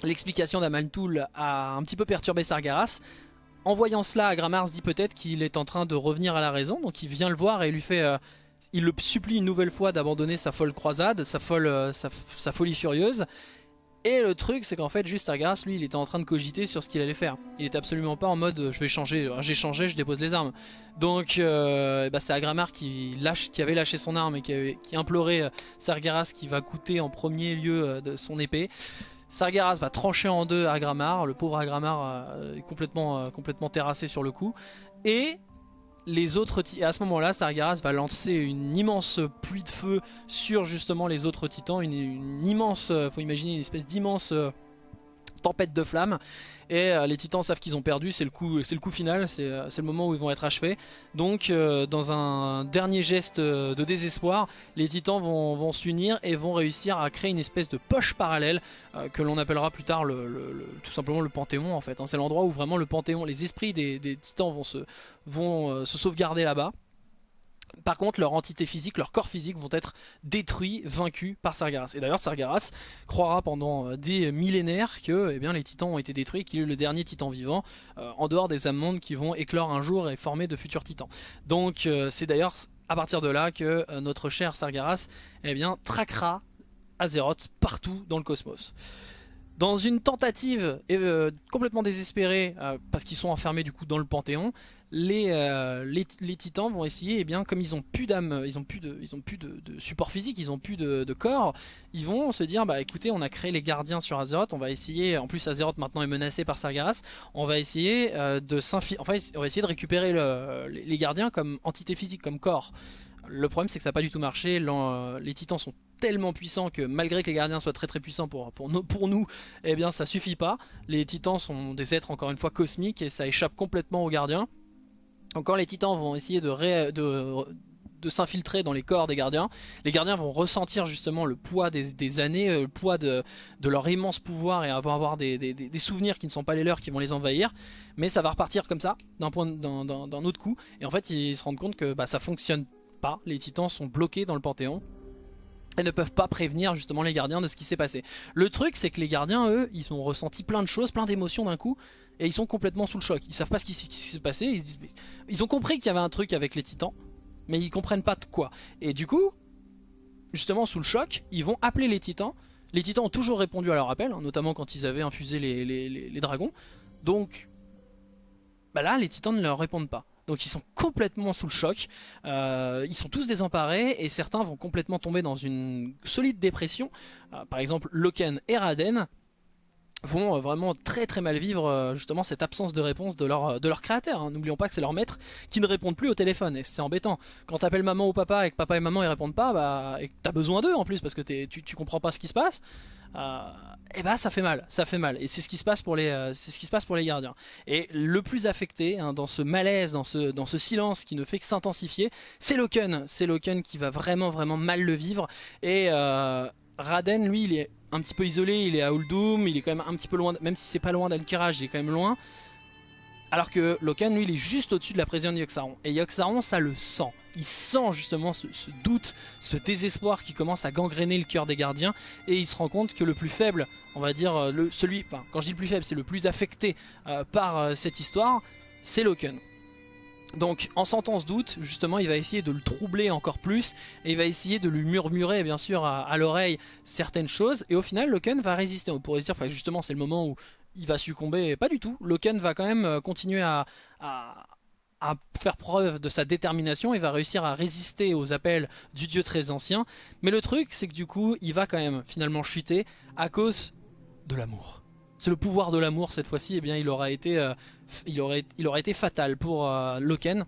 A: l'explication d'Amaltoul a un petit peu perturbé Sargeras. En voyant cela, Agramar se dit peut-être qu'il est en train de revenir à la raison. Donc il vient le voir et lui fait... Euh, il le supplie une nouvelle fois d'abandonner sa folle croisade, sa folie furieuse. Et le truc c'est qu'en fait juste Sargeras lui il était en train de cogiter sur ce qu'il allait faire. Il était absolument pas en mode euh, je vais changer, j'ai changé, je dépose les armes. Donc euh, bah, c'est Agramar qui, avait lâché son arme et qui, implorait euh, Sargeras qui va coûter en premier lieu son épée. Sargeras va trancher en deux Agramar, le pauvre Agramar est complètement terrassé sur le coup. Et les autres à ce moment là Sargeras va lancer une immense pluie de feu sur justement les autres titans une, une immense euh, faut imaginer une espèce d'immense euh, tempête de flammes et euh, les titans savent qu'ils ont perdu, c'est le coup, c'est le coup final, c'est euh, le moment où ils vont être achevés. Donc euh, dans un dernier geste de désespoir, les titans vont, s'unir et vont réussir à créer une espèce de poche parallèle que l'on appellera plus tard le, tout simplement le Panthéon en fait. Hein. C'est l'endroit où vraiment le Panthéon, les esprits des, titans vont se, vont, se sauvegarder là-bas. Par contre, leur entité physique, leur corps physique vont être détruits, vaincus par Sargeras. Et d'ailleurs, Sargeras croira pendant euh, des millénaires que eh bien, les titans ont été détruits, qu'il est le dernier titan vivant, euh, en dehors des âmes qui vont éclore un jour et former de futurs titans. Donc euh, c'est d'ailleurs à partir de là que notre cher Sargeras eh bien, traquera Azeroth partout dans le cosmos. Dans une tentative complètement désespérée, parce qu'ils sont enfermés du coup dans le Panthéon, euh, les, titans vont essayer, eh bien, comme ils ont plus d'âme, ils ont plus de, ils ont plus de, support physique, ils ont plus de, corps, ils vont se dire bah écoutez, on a créé les gardiens sur Azeroth, on va essayer, en plus Azeroth maintenant est menacé par Sargeras, on va essayer euh, de enfin, on va essayer de récupérer les gardiens comme entité physique, comme corps. Le problème c'est que ça n'a pas du tout marché, les titans sont tellement puissants que malgré que les gardiens soient très très puissants pour, pour, nous, pour nous, eh bien ça suffit pas. Les titans sont des êtres encore une fois cosmiques et ça échappe complètement aux gardiens. Quand les titans vont essayer de s'infiltrer dans les corps des gardiens, les gardiens vont ressentir justement le poids des, années, euh, le poids de, leur immense pouvoir et vont avoir des, souvenirs qui ne sont pas les leurs qui vont les envahir. Mais ça va repartir comme ça, d'un autre coup. Et en fait ils se rendent compte que bah, ça fonctionne pas, les titans sont bloqués dans le panthéon et ne peuvent pas prévenir justement les gardiens de ce qui s'est passé. Le truc c'est que les gardiens eux, ils ont ressenti plein de choses, plein d'émotions d'un coup et ils sont complètement sous le choc. Ils savent pas ce qui, s'est passé, ils, ont compris qu'il y avait un truc avec les titans mais ils comprennent pas de quoi. Et du coup, justement sous le choc, ils vont appeler les titans. Les titans ont toujours répondu à leur appel, hein, notamment quand ils avaient infusé les, dragons. Donc bah là, les titans ne leur répondent pas. Donc ils sont complètement sous le choc, euh, ils sont tous désemparés et certains vont complètement tomber dans une solide dépression. Euh, par exemple Loken et Raden vont euh, vraiment très très mal vivre euh, justement cette absence de réponse de leur, euh, de leur créateur. Hein. N'oublions pas que c'est leur maître qui ne répondent plus au téléphone et c'est embêtant. Quand t'appelles maman ou papa et que papa et maman ils répondent pas, bah, et que t'as besoin d'eux en plus parce que tu, tu comprends pas ce qui se passe, et bah ça fait mal, ça fait mal. Et c'est ce qui se passe pour les, ce qui se passe pour les gardiens. Et le plus affecté hein, dans ce malaise, dans ce, dans ce silence qui ne fait que s'intensifier, c'est Loken. C'est Loken qui va vraiment vraiment mal le vivre et Raden lui il est un petit peu isolé, il est à Uldum, il est quand même un petit peu loin, même si c'est pas loin d'Alkiraj, il est quand même loin. Alors que Loken, lui, il est juste au-dessus de la présidente de Yoxaron. Et Yoxaron, ça le sent. Il sent justement ce, doute, ce désespoir qui commence à gangréner le cœur des gardiens. Et il se rend compte que le plus faible, on va dire, euh, celui, enfin, quand je dis le plus faible, c'est le plus affecté euh, par euh, cette histoire, c'est Loken. Donc en sentant ce doute, justement il va essayer de le troubler encore plus et il va essayer de lui murmurer bien sûr à, l'oreille certaines choses et au final Loken va résister. On pourrait se dire justement c'est le moment où il va succomber, pas du tout. Loken va quand même euh, continuer à, faire preuve de sa détermination, il va réussir à résister aux appels du dieu très ancien. Mais le truc c'est que du coup il va quand même finalement chuter à cause de l'amour. C'est le pouvoir de l'amour cette fois-ci, et eh bien il aura été, euh, il aurait, été fatal pour euh, Loken.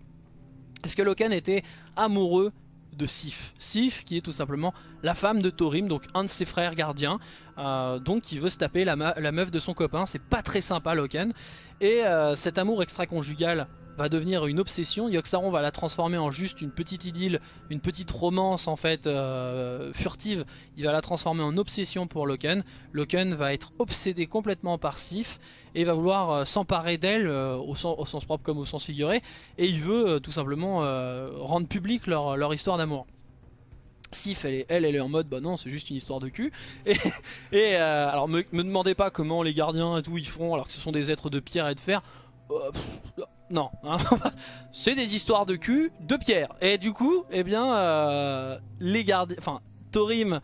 A: Parce que Loken était amoureux de Sif. Sif qui est tout simplement la femme de Thorim, donc un de ses frères gardiens, euh, donc qui veut se taper la, la meuf de son copain. C'est pas très sympa Loken. Et cet amour extra-conjugal va devenir une obsession. Yoxaron va la transformer en juste une petite idylle, une petite romance en fait euh, furtive. Il va la transformer en obsession pour Loken. Loken va être obsédé complètement par Sif et va vouloir euh, s'emparer d'elle euh, au, sens propre comme au sens figuré. Et il veut tout simplement rendre public leur, histoire d'amour. Sif, elle, est, elle, est en mode, bah non, c'est juste une histoire de cul. Et, alors, me demandez pas comment les gardiens et tout ils font, alors que ce sont des êtres de pierre et de fer non, c'est des histoires de cul de pierre. Et du coup, eh bien, euh, les gardiens, enfin, Thorim,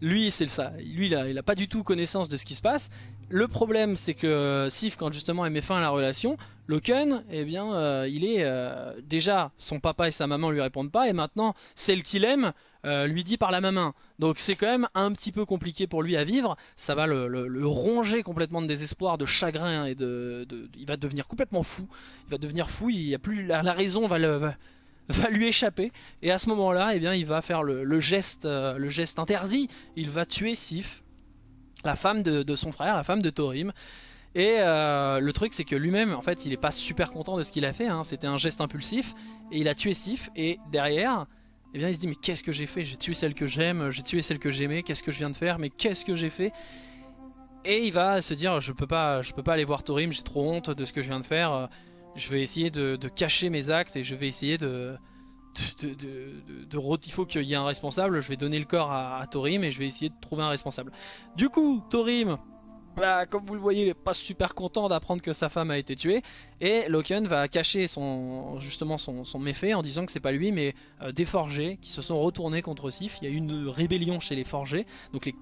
A: lui, c'est ça. Lui, il a, il a pas du tout connaissance de ce qui se passe. Le problème, c'est que Sif, quand justement elle met fin à la relation, Loken, eh bien, euh, il est euh, déjà son papa et sa maman lui répondent pas, et maintenant celle qu'il aime euh, lui dit par la même main. Donc c'est quand même un petit peu compliqué pour lui à vivre. Ça va le, ronger complètement de désespoir, de chagrin et de, il va devenir complètement fou. Il va devenir fou. Il a plus la, raison va le va, lui échapper et à ce moment-là, eh bien, il va faire le, geste, le geste interdit. Il va tuer Sif la femme de, son frère, la femme de Thorim. Et euh, le truc c'est que lui-même en fait il est pas super content de ce qu'il a fait, hein. c'était un geste impulsif et il a tué Sif et derrière eh bien il se dit mais qu'est-ce que j'ai fait? J'ai tué celle que j'aime, j'ai tué celle que j'aimais, qu'est-ce que je viens de faire? Mais qu'est-ce que j'ai fait? Et il va se dire je peux pas, je peux pas aller voir Thorim, j'ai trop honte de ce que je viens de faire, je vais essayer de, cacher mes actes et je vais essayer de, il faut qu'il y ait un responsable, je vais donner le corps à, à, Thorim et je vais essayer de trouver un responsable. Du coup, Thorim, bah, comme vous le voyez, il est pas super content d'apprendre que sa femme a été tuée et Loken va cacher son, justement son, méfait en disant que c'est pas lui mais euh, des forgés qui se sont retournés contre Sif. Il y a eu une rébellion chez les forgés, donc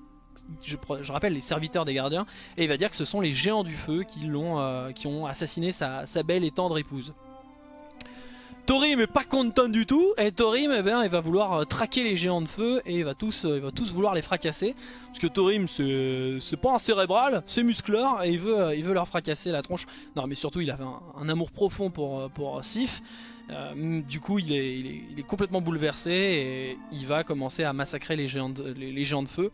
A: je, rappelle les serviteurs des gardiens, et il va dire que ce sont les géants du feu qui, l'ont, euh, ont assassiné sa, sa, belle et tendre épouse. Thorim est pas content du tout et Thorim bien, il va vouloir euh, traquer les géants de feu et il va tous, euh, vouloir les fracasser parce que Thorim c'est pas un cérébral, c'est muscleur et il veut, euh, il veut leur fracasser la tronche. Non mais surtout il avait un, amour profond pour, Sif. du coup il est, il est, complètement bouleversé et il va commencer à massacrer les géants de feu.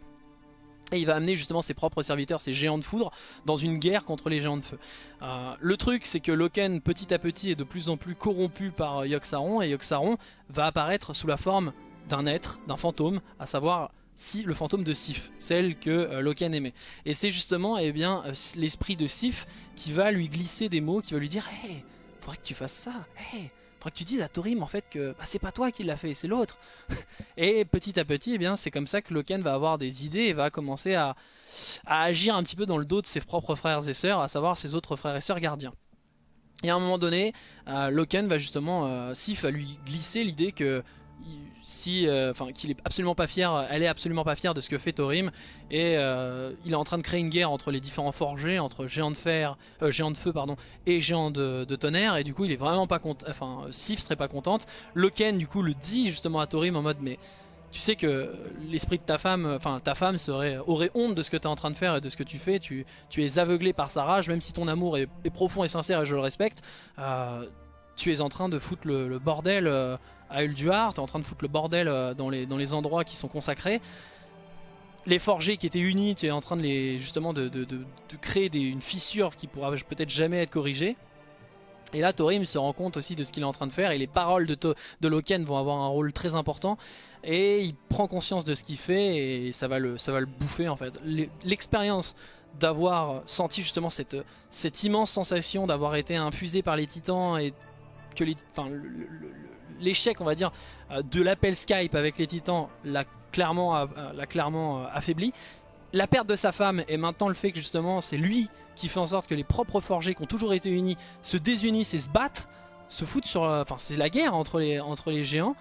A: Et il va amener justement ses propres serviteurs, ses géants de foudre, dans une guerre contre les géants de feu. Euh, le truc, c'est que Loken, petit à petit, est de plus en plus corrompu par euh, Yogg-Saron, et Yogg-Saron va apparaître sous la forme d'un être, d'un fantôme, à savoir si, le fantôme de Sif, celle que euh, Loken aimait. Et c'est justement eh bien l'esprit de Sif qui va lui glisser des mots, qui va lui dire « Hey, faudrait que tu fasses ça, hey, faudrait que tu dises à Torim en fait que bah, c'est pas toi qui l'a fait, c'est l'autre. et petit à petit, eh bien c'est comme ça que Loken va avoir des idées et va commencer à, agir un petit peu dans le dos de ses propres frères et sœurs, à savoir ses autres frères et sœurs gardiens. Et à un moment donné, euh, Loken va justement, euh, Sif lui glisser l'idée que si, euh, enfin, qu'il est absolument pas fier, elle est absolument pas fière de ce que fait Thorim et euh, il est en train de créer une guerre entre les différents forgés, entre géants de fer, euh, géants de feu pardon, et géants de, tonnerre. Et du coup il est vraiment pas content, enfin Sif serait pas contente. Loken du coup le dit justement à Thorim en mode mais tu sais que l'esprit de ta femme, enfin ta femme serait, aurait honte de ce que tu es en train de faire et de ce que tu fais, tu, tu es aveuglé par sa rage, même si ton amour est, profond et sincère et je le respecte, tu es en train de foutre le, bordel à Ulduar, tu es en train de foutre le bordel euh, dans, les, dans les endroits qui sont consacrés. Les forgés qui étaient unis, tu es en train de les justement de, créer une fissure qui pourra peut-être jamais être corrigée. Et là, Thorim se rend compte aussi de ce qu'il est en train de faire et les paroles de, de Loken vont avoir un rôle très important. Et il prend conscience de ce qu'il fait et ça va le, ça va le bouffer en fait. L'expérience d'avoir senti justement cette, cette immense sensation d'avoir été infusé par les titans et que l'échec on va dire euh, de l'appel Skype avec les titans l'a clairement, euh, l'a clairement euh, affaibli. La perte de sa femme et maintenant le fait que justement c'est lui qui fait en sorte que les propres forgés qui ont toujours été unis se désunissent et se battent, se foutent sur... Enfin c'est la guerre entre les, entre les géants.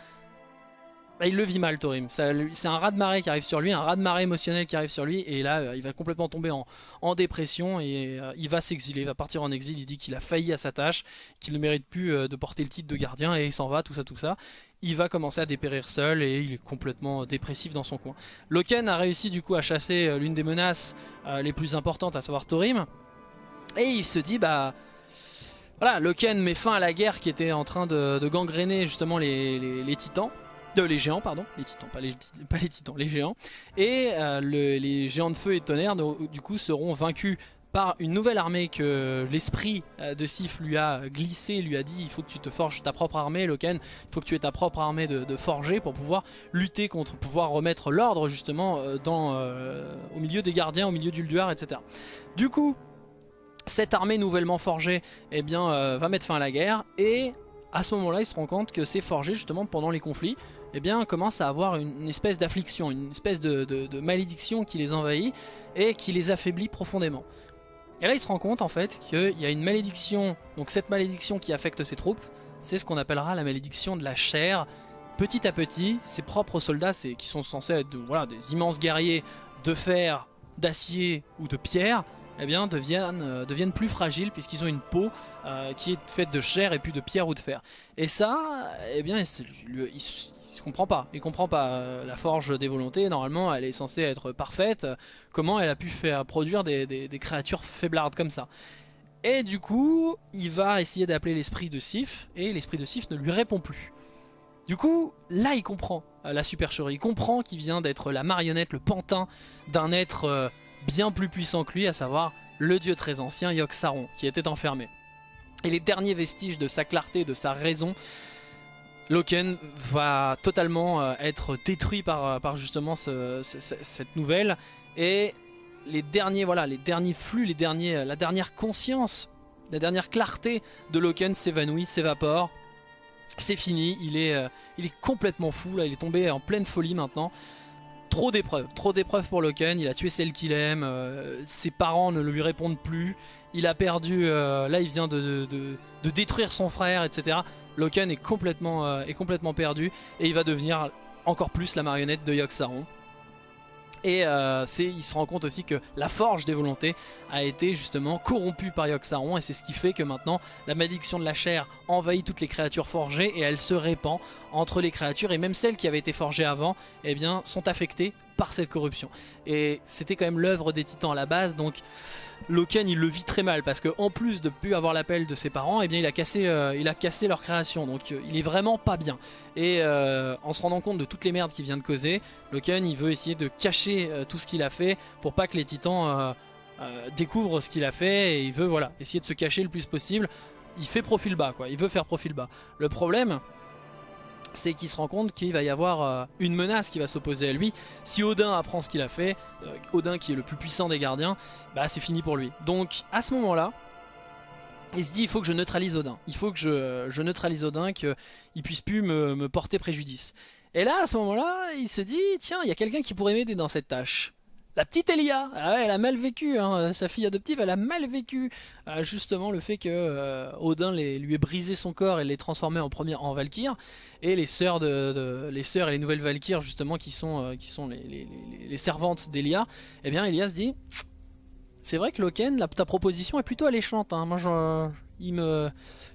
A: Bah, il le vit mal Thorim, c'est un raz de marée qui arrive sur lui, un raz de marée émotionnel qui arrive sur lui et là euh, il va complètement tomber en, dépression et euh, il va s'exiler, il va partir en exil, il dit qu'il a failli à sa tâche, qu'il ne mérite plus euh, de porter le titre de gardien et il s'en va, tout ça tout ça. Il va commencer à dépérir seul et il est complètement dépressif dans son coin. Loken a réussi du coup à chasser l'une des menaces les plus importantes, à savoir Thorim et il se dit bah... Voilà, Loken met fin à la guerre qui était en train de, gangréner justement les titans les géants, pardon, les titans, pas les, titans, les géants. Et euh, les géants de feu et de tonnerre, du coup, seront vaincus par une nouvelle armée que l'esprit euh, de Sif lui a glissé, lui a dit il faut que tu te forges ta propre armée Loken, il faut que tu aies ta propre armée de, forgés pour pouvoir lutter contre, pouvoir remettre l'ordre justement euh, dans, au milieu des gardiens, au milieu du Lduar, etc. Du coup, cette armée nouvellement forgée eh bien, va mettre fin à la guerre et à ce moment là il se rend compte que c'est forgé justement pendant les conflits eh bien, commence à avoir une, espèce d'affliction, une espèce de, malédiction qui les envahit et qui les affaiblit profondément. Et là, il se rend compte en fait qu'il y a une malédiction, donc cette malédiction qui affecte ses troupes, c'est ce qu'on appellera la malédiction de la chair. Petit à petit, ses propres soldats, qui sont censés être voilà, des immenses guerriers de fer, d'acier ou de pierre, eh bien, deviennent, euh, plus fragiles puisqu'ils ont une peau euh, qui est faite de chair et plus de pierre ou de fer. Et ça, eh bien, il, il comprend pas. Il comprend pas euh, la forge des volontés. Normalement, elle est censée être parfaite. Comment elle a pu faire produire des, créatures faiblardes comme ça? Et du coup, il va essayer d'appeler l'esprit de Sif. Et l'esprit de Sif ne lui répond plus. Du coup, là, il comprend euh, la supercherie. Il comprend qu'il vient d'être la marionnette, le pantin d'un être euh, bien plus puissant que lui, à savoir le dieu très ancien Yogg-Saron, qui était enfermé. Et les derniers vestiges de sa clarté, de sa raison, Loken va totalement euh, être détruit par, euh, justement cette nouvelle et les derniers voilà les derniers flux, les derniers, la dernière conscience, la dernière clarté de Loken s'évanouit, s'évapore. C'est fini, il est, euh, complètement fou, il est tombé en pleine folie maintenant. Trop d'épreuves, trop d'épreuves pour Loken, il a tué celle qu'il aime, ses parents ne lui répondent plus, il a perdu, là il vient de, détruire son frère, etc. Loken est complètement, euh, est complètement perdu et il va devenir encore plus la marionnette de Yogg-Saron. Et euh, il se rend compte aussi que la forge des volontés a été justement corrompue par Yogg-Saron et c'est ce qui fait que maintenant la malédiction de la chair envahit toutes les créatures forgées et elle se répand entre les créatures et même celles qui avaient été forgées avant eh bien, sont affectées par cette corruption. Et c'était quand même l'œuvre des titans à la base donc Loken il le vit très mal parce qu'en plus de plus avoir l'appel de ses parents, eh bien il a cassé, euh, il a cassé leur création. Donc euh, il est vraiment pas bien. Et euh, en se rendant compte de toutes les merdes qu'il vient de causer, Loken il veut essayer de cacher tout ce qu'il a fait pour pas que les titans découvrent ce qu'il a fait et il veut voilà essayer de se cacher le plus possible. Il fait profil bas quoi, il veut faire profil bas. Le problème c'est qu'il se rend compte qu'il va y avoir euh, une menace qui va s'opposer à lui. Si Odin apprend ce qu'il a fait, euh, Odin qui est le plus puissant des gardiens, bah c'est fini pour lui. Donc à ce moment-là, il se dit il faut que je neutralise Odin, il faut que je, neutralise Odin, qu'il puisse plus me porter préjudice. Et là à ce moment-là, il se dit tiens il y a quelqu'un qui pourrait m'aider dans cette tâche. La petite Elia, ah elle a mal vécu, hein. sa fille adoptive, elle a mal vécu. Euh, justement le fait que euh, Odin lui ait brisé son corps et l'ait transformé en première en Valkyr, et les sœurs de, les sœurs et les nouvelles Valkyres justement qui sont euh, qui sont les, servantes d'Elia, eh bien Elia se dit, c'est vrai que Loken, ta proposition est plutôt alléchante, hein. moi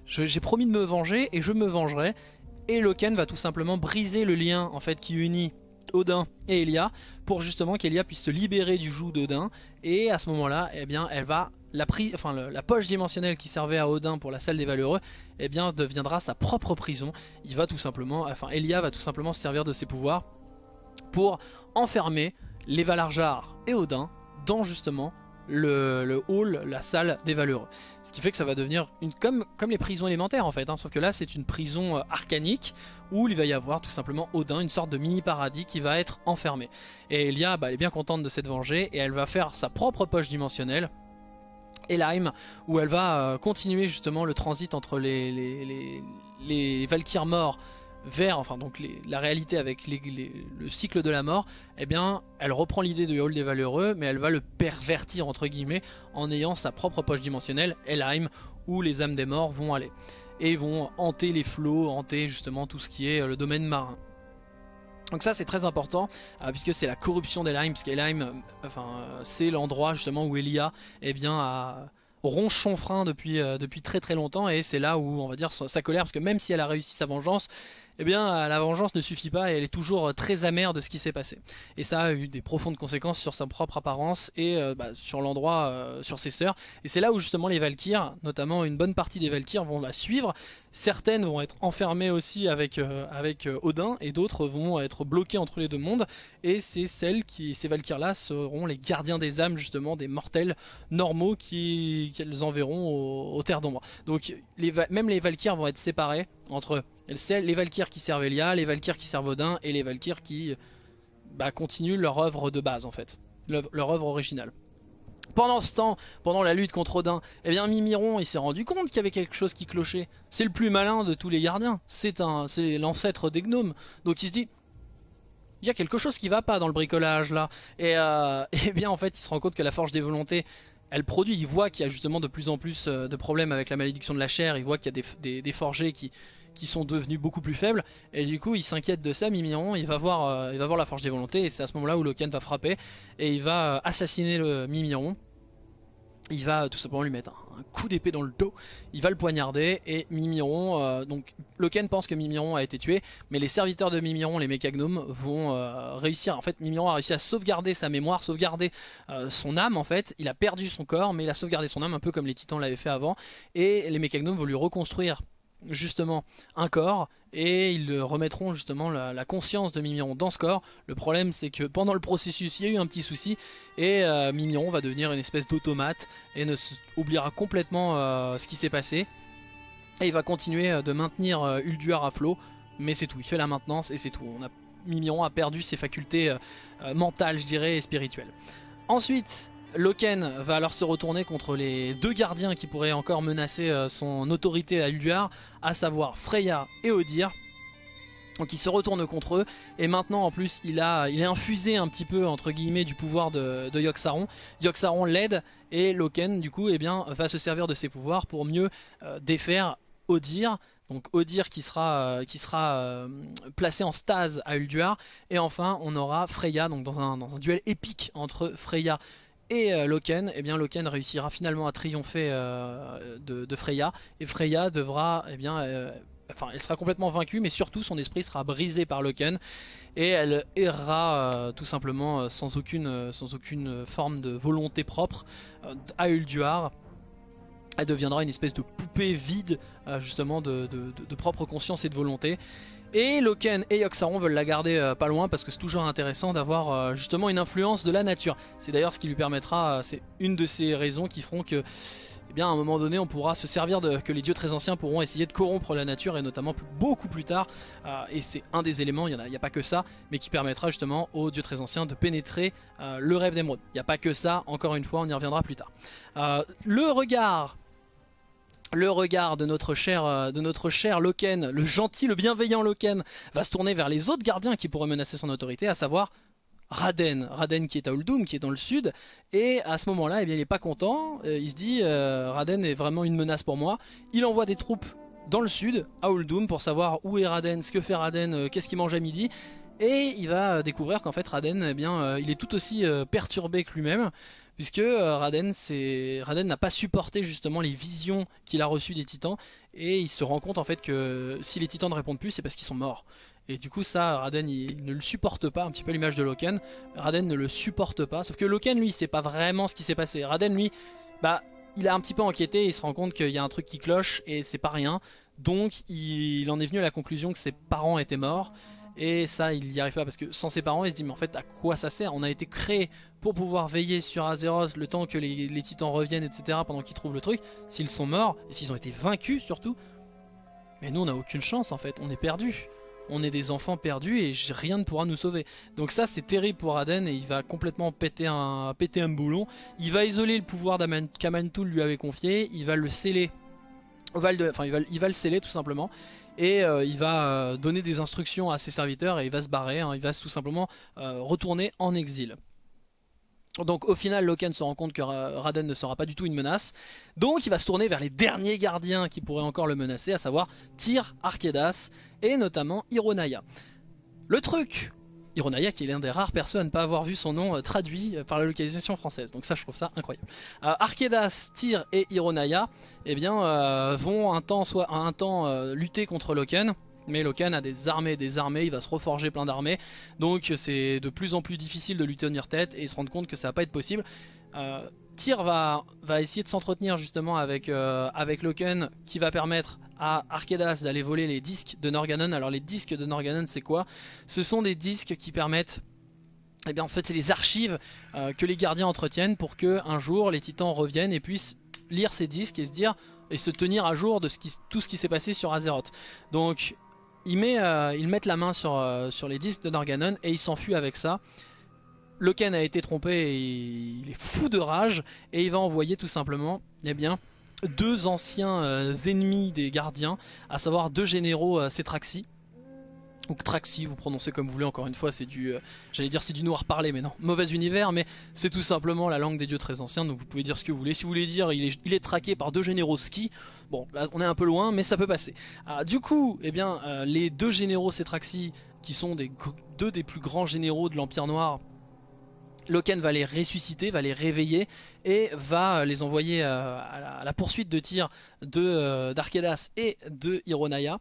A: j'ai promis de me venger et je me vengerai, et Loken va tout simplement briser le lien en fait qui unit Odin et Elia pour justement qu'Elia puisse se libérer du joug d'Odin. Et à ce moment là eh bien elle va la, enfin, la poche dimensionnelle qui servait à Odin pour la salle des valeureux eh bien deviendra sa propre prison. Il va tout simplement enfin Elia va tout simplement se servir de ses pouvoirs pour enfermer les Valarjar et Odin dans justement le, hall, la salle des valeureux. Ce qui fait que ça va devenir une, comme, comme les prisons élémentaires en fait, hein. sauf que là c'est une prison euh, arcanique où il va y avoir tout simplement Odin, une sorte de mini paradis qui va être enfermé. Et Elia bah, elle est bien contente de s'être vengée et elle va faire sa propre poche dimensionnelle Elheim où elle va euh, continuer justement le transit entre les, les, les, les Valkyres morts vers, enfin donc la réalité avec le cycle de la mort, eh bien elle reprend l'idée de Hall des Valeureux, mais elle va le pervertir entre guillemets en ayant sa propre poche dimensionnelle, Elheim, où les âmes des morts vont aller. Et vont hanter les flots, hanter justement tout ce qui est euh, le domaine marin. Donc ça c'est très important euh, puisque c'est la corruption d'Elheim, puisque Elheim euh, enfin, c'est l'endroit justement où Elia eh bien, a ronche depuis, depuis très très longtemps et c'est là où on va dire sa colère parce que même si elle a réussi sa vengeance eh bien la vengeance ne suffit pas et elle est toujours euh, très amère de ce qui s'est passé. Et ça a eu des profondes conséquences sur sa propre apparence et euh, bah, sur l'endroit, euh, sur ses sœurs. Et c'est là où justement les Valkyres, notamment une bonne partie des Valkyres vont la suivre. Certaines vont être enfermées aussi avec, Odin et d'autres vont être bloquées entre les deux mondes. Et c'est celles qui, ces Valkyres là seront les gardiens des âmes justement, des mortels normaux qu'elles enverront aux, terres d'ombre. Donc même les Valkyres vont être séparées entre les Valkyres qui servent Elia, les Valkyres qui servent Odin et les Valkyres qui bah, continuent leur œuvre de base en fait, leur, œuvre originale. Pendant ce temps, pendant la lutte contre Odin, eh bien Mimiron il s'est rendu compte qu'il y avait quelque chose qui clochait. C'est le plus malin de tous les gardiens, c'est l'ancêtre des gnomes. Donc il se dit, il y a quelque chose qui va pas dans le bricolage là. Et, euh, et bien en fait il se rend compte que la forge des volontés elle produit, il voit qu'il y a justement de plus en plus euh, de problèmes avec la malédiction de la chair, il voit qu'il y a des, forgés qui, qui, sont devenus beaucoup plus faibles, et du coup il s'inquiète de ça, Mimiron, il va voir, euh, il va voir la forge des volontés, et c'est à ce moment là où Loken va frapper, et il va euh, assassiner le Mimiron, il va tout simplement lui mettre un, coup d'épée dans le dos, il va le poignarder et Mimiron, euh, donc Loken pense que Mimiron a été tué, mais les serviteurs de Mimiron, les mécagnomes, vont euh, réussir, en fait Mimiron a réussi à sauvegarder sa mémoire, sauvegarder euh, son âme en fait, il a perdu son corps mais il a sauvegardé son âme un peu comme les titans l'avaient fait avant, et les mécagnomes vont lui reconstruire justement un corps et ils remettront justement la, conscience de Mimiron dans ce corps. Le problème c'est que pendant le processus il y a eu un petit souci et euh, Mimiron va devenir une espèce d'automate et ne oubliera complètement euh, ce qui s'est passé. Et il va continuer euh, de maintenir Ulduar à flot mais c'est tout, il fait la maintenance et c'est tout. On a, Mimiron a perdu ses facultés mentales je dirais et spirituelles. Ensuite Loken va alors se retourner contre les deux gardiens qui pourraient encore menacer euh, son autorité à Ulduar, à savoir Freya et Odir. Donc il se retourne contre eux et maintenant en plus il a il est infusé un petit peu entre guillemets du pouvoir de, de Yogg-Saron. L'aide et Loken du coup eh va se servir de ses pouvoirs pour mieux euh, défaire Odir donc Odir qui sera, sera placé en stase à Ulduar. Et enfin, on aura Freya, donc dans un, duel épique entre Freya et Loken, et eh bien Loken réussira finalement à triompher de, Freya. Et Freya devra eh bien, enfin elle sera complètement vaincue mais surtout son esprit sera brisé par Loken. Et elle errera euh, tout simplement euh, sans, aucune, euh, sans aucune forme de volonté propre à Ulduar. Elle deviendra une espèce de poupée vide justement de, propre conscience et de volonté et Loken et Yoxaron veulent la garder pas loin parce que c'est toujours intéressant d'avoir justement une influence de la nature. C'est d'ailleurs ce qui lui permettra, c'est une de ces raisons qui feront que bien à un moment donné on pourra se servir de que les dieux très anciens pourront essayer de corrompre la nature et notamment beaucoup plus tard euh, et c'est un des éléments, il n'y a, a, pas que ça mais qui permettra justement aux dieux très anciens de pénétrer euh, le rêve d'émeraude. Il n'y a pas que ça, encore une fois on y reviendra plus tard. Euh, le regard le regard de notre cher de notre cher Loken, le gentil, le bienveillant Loken, va se tourner vers les autres gardiens qui pourraient menacer son autorité, à savoir Raden, Raden qui est à Uldum, qui est dans le sud, et à ce moment-là, eh il n'est pas content, euh, il se dit euh, Raden est vraiment une menace pour moi, il envoie des troupes dans le sud, à Uldum, pour savoir où est Raden, ce que fait Raden, euh, qu'est-ce qu'il mange à midi, et il va découvrir qu'en fait Raden, eh bien, il est tout aussi perturbé que lui-même, puisque Raden, Raden n'a pas supporté justement les visions qu'il a reçues des titans, et il se rend compte en fait que si les titans ne répondent plus, c'est parce qu'ils sont morts. Et du coup ça, Raden il ne le supporte pas, un petit peu l'image de Loken. Raden ne le supporte pas, sauf que Loken lui, c'est pas vraiment ce qui s'est passé. Raden lui, bah il a un petit peu enquêté, il se rend compte qu'il y a un truc qui cloche et c'est pas rien. Donc il en est venu à la conclusion que ses parents étaient morts. Et ça, il n'y arrive pas parce que sans ses parents, il se dit mais en fait à quoi ça sert? On a été créé pour pouvoir veiller sur Azeroth le temps que les, titans reviennent, etc. pendant qu'ils trouvent le truc. S'ils sont morts, et s'ils ont été vaincus surtout, mais nous on n'a aucune chance en fait, on est perdu on est des enfants perdus et rien ne pourra nous sauver. Donc ça c'est terrible pour Aden et il va complètement péter un, péter boulon. Il va isoler le pouvoir qu'Amantul lui avait confié, il va le sceller, enfin il va, il va le sceller tout simplement. Et euh, il va euh, donner des instructions à ses serviteurs et il va se barrer, hein. il va tout simplement euh, retourner en exil. Donc au final Loken se rend compte que Raden ne sera pas du tout une menace Donc il va se tourner vers les derniers gardiens qui pourraient encore le menacer À savoir Tyr, Arkedas et notamment Ironaya Le truc Ironaya qui est l'un des rares personnes à ne pas avoir vu son nom euh, traduit euh, par la localisation française Donc ça je trouve ça incroyable euh, Arkedas, Tyr et Ironaya eh bien, vont un temps, soit, un temps lutter contre Loken mais Loken a des armées, des armées, il va se reforger plein d'armées. Donc c'est de plus en plus difficile de lui tenir tête et se rendre compte que ça va pas être possible. Tyr va, va essayer de s'entretenir justement avec, avec Loken qui va permettre à Arkedas d'aller voler les disques de Norganon. Alors les disques de Norganon c'est quoi? Ce sont des disques qui permettent eh bien en fait c'est les archives euh, que les gardiens entretiennent pour que un jour les titans reviennent et puissent lire ces disques et se dire et se tenir à jour de ce qui, tout ce qui s'est passé sur Azeroth. Donc il met, euh, ils mettent la main sur, euh, sur les disques de Norganon et il s'enfuit avec ça. Loken a été trompé et il est fou de rage et il va envoyer tout simplement eh bien, deux anciens euh, ennemis des gardiens, à savoir deux généraux Cetraxi ou Traxi, vous prononcez comme vous voulez, encore une fois, c'est du, euh, j'allais dire c'est du noir parlé, mais non, mauvais univers, mais c'est tout simplement la langue des dieux très anciens, donc vous pouvez dire ce que vous voulez. Si vous voulez dire il est, traqué par deux généraux ski, bon, là on est un peu loin, mais ça peut passer. Ah, du coup, eh bien, euh, les deux généraux Cetraxi, qui sont des, deux des plus grands généraux de l'Empire Noir, Loken va les ressusciter, va les réveiller et va les envoyer euh, à, la, poursuite de tir d'Arkedas et de Ironaya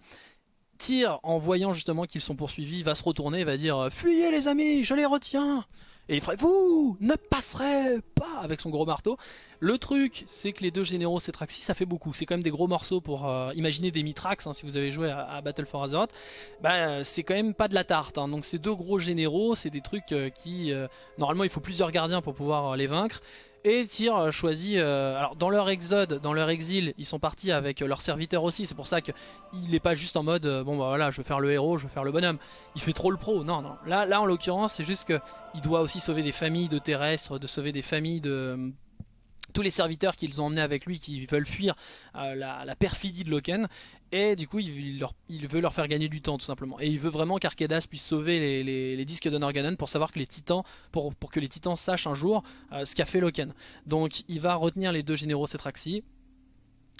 A: Tyr, en voyant justement qu'ils sont poursuivis, va se retourner et va dire « Fuyez les amis, je les retiens !» Et il ferait « Vous ne passerez pas !» avec son gros marteau. Le truc, c'est que les deux généraux Cetraxi, ça fait beaucoup. C'est quand même des gros morceaux pour euh, imaginer des Mitrax, hein, si vous avez joué à, Battle for Azeroth. Bah, c'est quand même pas de la tarte. Hein. Donc ces deux gros généraux, c'est des trucs euh, qui... Euh, normalement, il faut plusieurs gardiens pour pouvoir les vaincre. Et Tyr euh, choisit, euh, alors dans leur exode, dans leur exil, ils sont partis avec leurs serviteurs aussi, c'est pour ça qu'il n'est pas juste en mode, euh, bon bah voilà, je veux faire le héros, je veux faire le bonhomme. Il fait trop le pro, non, non. Là, là en l'occurrence, c'est juste qu'il doit aussi sauver des familles de terrestres, de sauver des familles de tous les serviteurs qu'ils ont emmenés avec lui qui veulent fuir la, perfidie de Loken. Et du coup il, veut leur faire gagner du temps tout simplement. Et il veut vraiment qu'Arkedas puisse sauver les, disques de Norganon pour savoir que les titans pour, que les titans sachent un jour ce qu'a fait Loken. Donc il va retenir les deux généraux Cetraxi.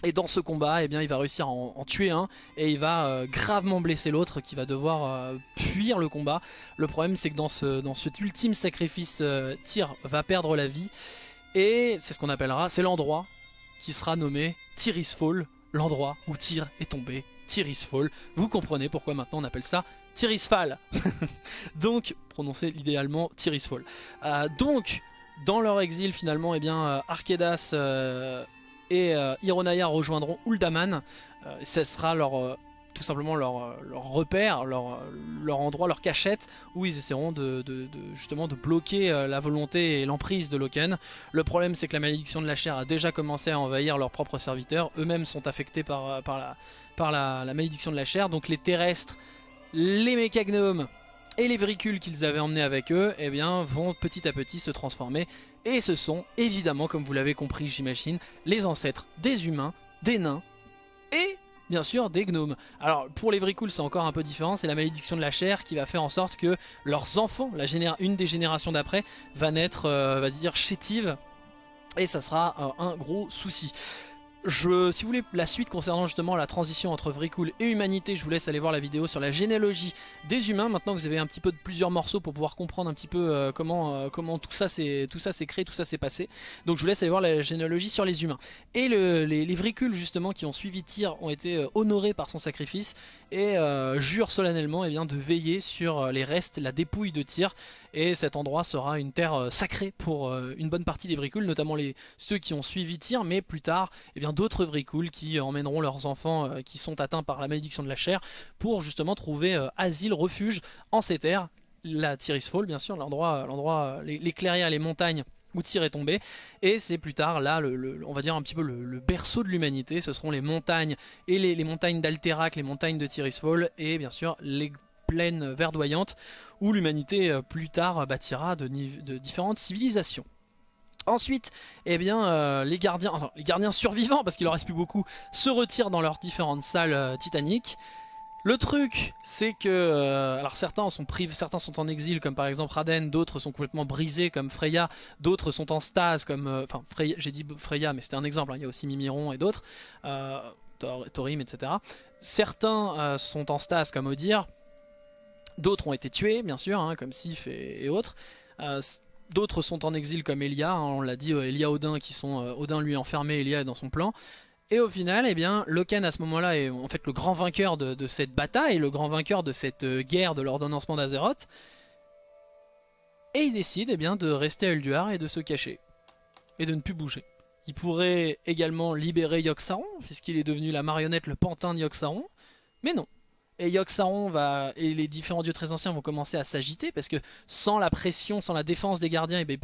A: Et dans ce combat, eh bien, il va réussir à en, tuer un. Et il va euh, gravement blesser l'autre qui va devoir euh, fuir le combat. Le problème c'est que dans, ce, dans cet ultime sacrifice, euh, Tyr va perdre la vie et c'est ce qu'on appellera, c'est l'endroit qui sera nommé Tyris Fall, l'endroit où Tyr est tombé, Tyris Fall. Vous comprenez pourquoi maintenant on appelle ça Tyris Fall. donc, prononcé idéalement Tyris Fall. donc, dans leur exil finalement, eh bien, Arkedas et euh, rejoindront Uldaman. Euh, ce sera leur, euh, tout simplement leur, leur repère, leur, leur, endroit, leur cachette où ils essaieront de, justement de bloquer la volonté et l'emprise de Loken. Le problème c'est que la malédiction de la chair a déjà commencé à envahir leurs propres serviteurs. Eux-mêmes sont affectés par, la, malédiction de la chair. Donc les terrestres, les mécagnomes et les véhicules qu'ils avaient emmenés avec eux eh bien, vont petit à petit se transformer. Et ce sont évidemment, comme vous l'avez compris j'imagine, les ancêtres des humains, des nains et bien sûr des gnomes. Alors pour les vricules c'est encore un peu différent, c'est la malédiction de la chair qui va faire en sorte que leurs enfants, une des générations d'après, va naître, euh, va dire chétive et ça sera euh, un gros souci. Je, si vous voulez la suite concernant justement la transition entre Vricool et Humanité, je vous laisse aller voir la vidéo sur la généalogie des humains. Maintenant que vous avez un petit peu de plusieurs morceaux pour pouvoir comprendre un petit peu euh, comment, euh, tout ça s'est créé, tout ça s'est passé. Donc je vous laisse aller voir la généalogie sur les humains. Et les, les justement qui ont suivi Tyr ont été euh, honorés par son sacrifice et jurent solennellement eh bien, de veiller sur les restes, la dépouille de Tyr. Et cet endroit sera une terre sacrée pour une bonne partie des Vricules, notamment les, ceux qui ont suivi Tyr, mais plus tard, eh bien d'autres Vricules qui emmèneront leurs enfants euh, qui sont atteints par la malédiction de la chair pour justement trouver euh, asile, refuge en ces terres. La Tyris Fall bien sûr, l'endroit, l'endroit, les, les clairières, les montagnes où Tyr est tombé. Et c'est plus tard là le, on va dire un petit peu le, berceau de l'humanité. Ce seront les montagnes et les, montagnes d'Alterac les montagnes de Fall et bien sûr les plaines verdoyantes où l'humanité euh, plus tard bâtira de différentes civilisations Ensuite, eh bien, euh, les, gardiens, les gardiens survivants, parce qu'il en reste plus beaucoup, se retirent dans leurs différentes salles euh, titaniques. Le truc, c'est que, euh, alors certains sont privés, certains sont en exil, comme par exemple Raden, d'autres sont complètement brisés, comme Freya, d'autres sont en stase, comme, enfin, j'ai dit Freya, mais c'était un exemple, hein, il y a aussi Mimiron et d'autres, Thorim, etc. Certains sont en stase, comme Odir, d'autres ont été tués, bien sûr, hein, comme Sif et, et autres. D'autres sont en exil comme Elia, hein, on l'a dit, euh, Elia Odin qui sont euh, Odin lui enfermé, Elia est dans son plan. Et au final, eh bien, Loken à ce moment-là est en fait le grand vainqueur de, cette bataille, le grand vainqueur de cette euh, guerre de l'ordonnancement d'Azeroth. Et il décide eh bien, de rester à Ulduar et de se cacher. Et de ne plus bouger. Il pourrait également libérer Yogg-Saron, puisqu'il est devenu la marionnette, le pantin de Yogg-Saron. Mais non, et Yogg-Saron va et les différents dieux très anciens vont commencer à s'agiter parce que sans la pression, sans la défense des gardiens, eh ben,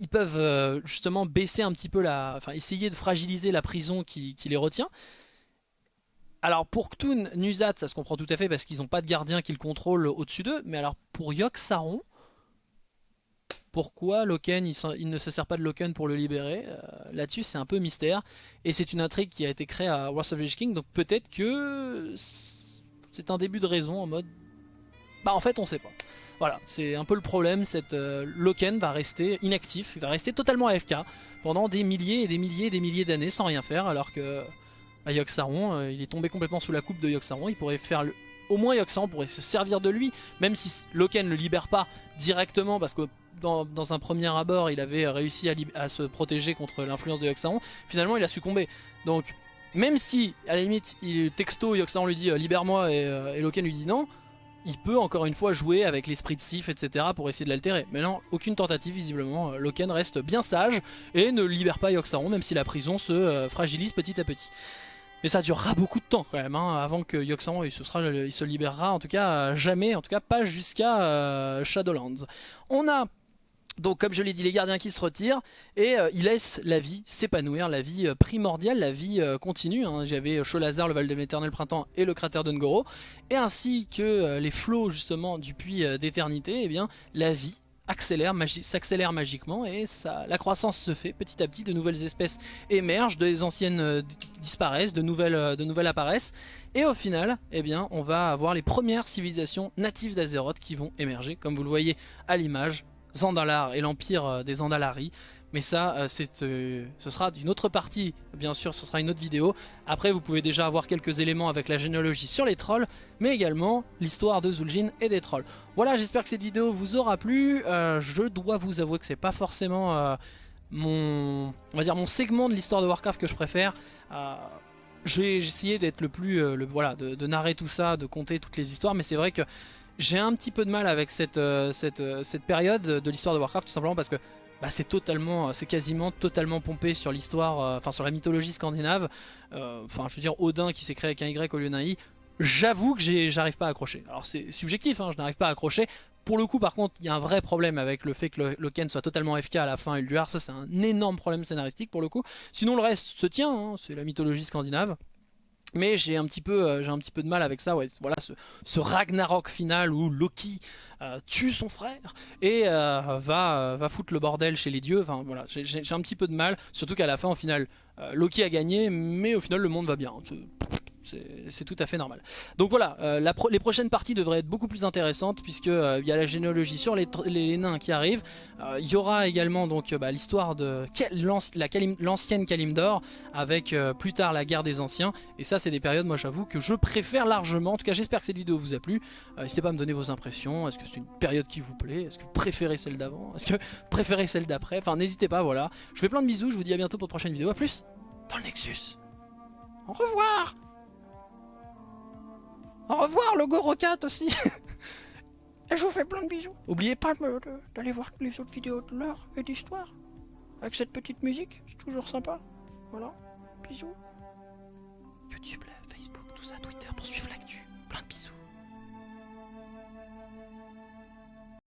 A: ils peuvent euh, justement baisser un petit peu la enfin essayer de fragiliser la prison qui, les retient. Alors pour Ktun, Nuzat, ça se comprend tout à fait parce qu'ils n'ont pas de gardien qui le contrôle au-dessus d'eux, mais alors pour Yogg-Saron, pourquoi Loken, il, ne se sert pas de Loken pour le libérer euh, Là-dessus, c'est un peu mystère. Et c'est une intrigue qui a été créée à Wars of King, donc peut-être que c'est un début de raison en mode... Bah en fait on sait pas. Voilà, c'est un peu le problème, cette euh, Loken va rester inactif, il va rester totalement AFK pendant des milliers et des milliers et des milliers d'années sans rien faire alors que bah, Yogg-Saron, euh, il est tombé complètement sous la coupe de Yogg-Saron, il pourrait faire. Au moins Yogg-Saron pourrait se servir de lui, même si Loken ne le libère pas directement parce que dans, un premier abord il avait réussi à, se protéger contre l'influence de Yogg-Saron, finalement il a succombé. Donc même si, à la limite, il, texto, Yoxan lui dit euh, libère-moi et, euh, Loken lui dit non, il peut encore une fois jouer avec l'esprit de Sif, etc. pour essayer de l'altérer. Mais non, aucune tentative visiblement. Euh, Loken reste bien sage et ne libère pas Yoxaron, même si la prison se fragilise petit à petit. Mais ça durera beaucoup de temps quand même, hein, avant que Yoxaron il se, il se libérera, en tout cas jamais, en tout cas pas jusqu'à Shadowlands. On a donc comme je l'ai dit, les gardiens qui se retirent et euh, ils laissent la vie s'épanouir, la vie euh, primordiale, la vie euh, continue. Hein. J'avais Cholazar, le Val de l'éternel printemps et le cratère d'Ungoro. Et ainsi que les flots justement du puits d'éternité, eh bien la vie accélère, s'accélère magiquement et la croissance se fait petit à petit, de nouvelles espèces émergent, des anciennes disparaissent, de nouvelles, de nouvelles apparaissent et au final, eh bien, on va avoir les premières civilisations natives d'Azeroth qui vont émerger, comme vous le voyez à l'image, Zandalar et l'empire euh, des Zandalari. Mais ça, euh, euh, ce sera d'une autre partie, bien sûr, ce sera une autre vidéo. Après, vous pouvez déjà avoir quelques éléments avec la généalogie sur les trolls, mais également l'histoire de Zul'jin et des trolls. Voilà, j'espère que cette vidéo vous aura plu. Je dois vous avouer que c'est pas forcément mon, on va dire mon segment de l'histoire de Warcraft que je préfère. j'ai essayé d'être le plus, le, voilà, de, de narrer tout ça, de compter toutes les histoires, mais c'est vrai que j'ai un petit peu de mal avec cette, euh, euh, cette période de l'histoire de Warcraft tout simplement parce que bah, c'est totalement, c'est quasiment totalement pompé sur l'histoire, euh, enfin sur la mythologie scandinave. Enfin, je veux dire, Odin qui s'est créé avec un Y au lieu d'un I. J'avoue que j'arrive pas à accrocher. Alors c'est subjectif, hein, je n'arrive pas à accrocher. Pour le coup, par contre, il y a un vrai problème avec le fait que Loken soit totalement FK à la fin Ulduar. Ça, c'est un énorme problème scénaristique pour le coup. Sinon, le reste se tient. Hein, c'est la mythologie scandinave. Mais j'ai un petit peu, euh, un petit peu de mal avec ça. Voilà, ce, Ragnarok final où Loki euh, tue son frère et euh, va, va foutre le bordel chez les dieux. Enfin voilà, j'ai un petit peu de mal. Surtout qu'à la fin, au final, Loki a gagné, mais au final, le monde va bien c'est tout à fait normal. Donc voilà, euh, les prochaines parties devraient être beaucoup plus intéressantes puisque euh, il y a la généalogie sur les, nains qui arrivent. Euh, il y aura également donc bah, l'histoire de l'ancienne Kalimdor avec plus tard la guerre des anciens. Et ça c'est des périodes, moi j'avoue, que je préfère largement. En tout cas j'espère que cette vidéo vous a plu. N'hésitez pas à me donner vos impressions. Est-ce que c'est une période qui vous plaît? Est-ce que vous préférez celle d'avant? Est-ce que vous préférez celle d'après? Enfin n'hésitez pas, voilà. Je vous fais plein de bisous, je vous dis à bientôt pour une prochaine vidéo. A plus dans le Nexus. Au revoir au revoir, le Rocket aussi Et je vous fais plein de bisous. N'oubliez pas d'aller voir les autres vidéos de l'heure et d'histoire. Avec cette petite musique, c'est toujours sympa. Voilà, bisous. YouTube, Facebook, tout ça, Twitter, pour suivre la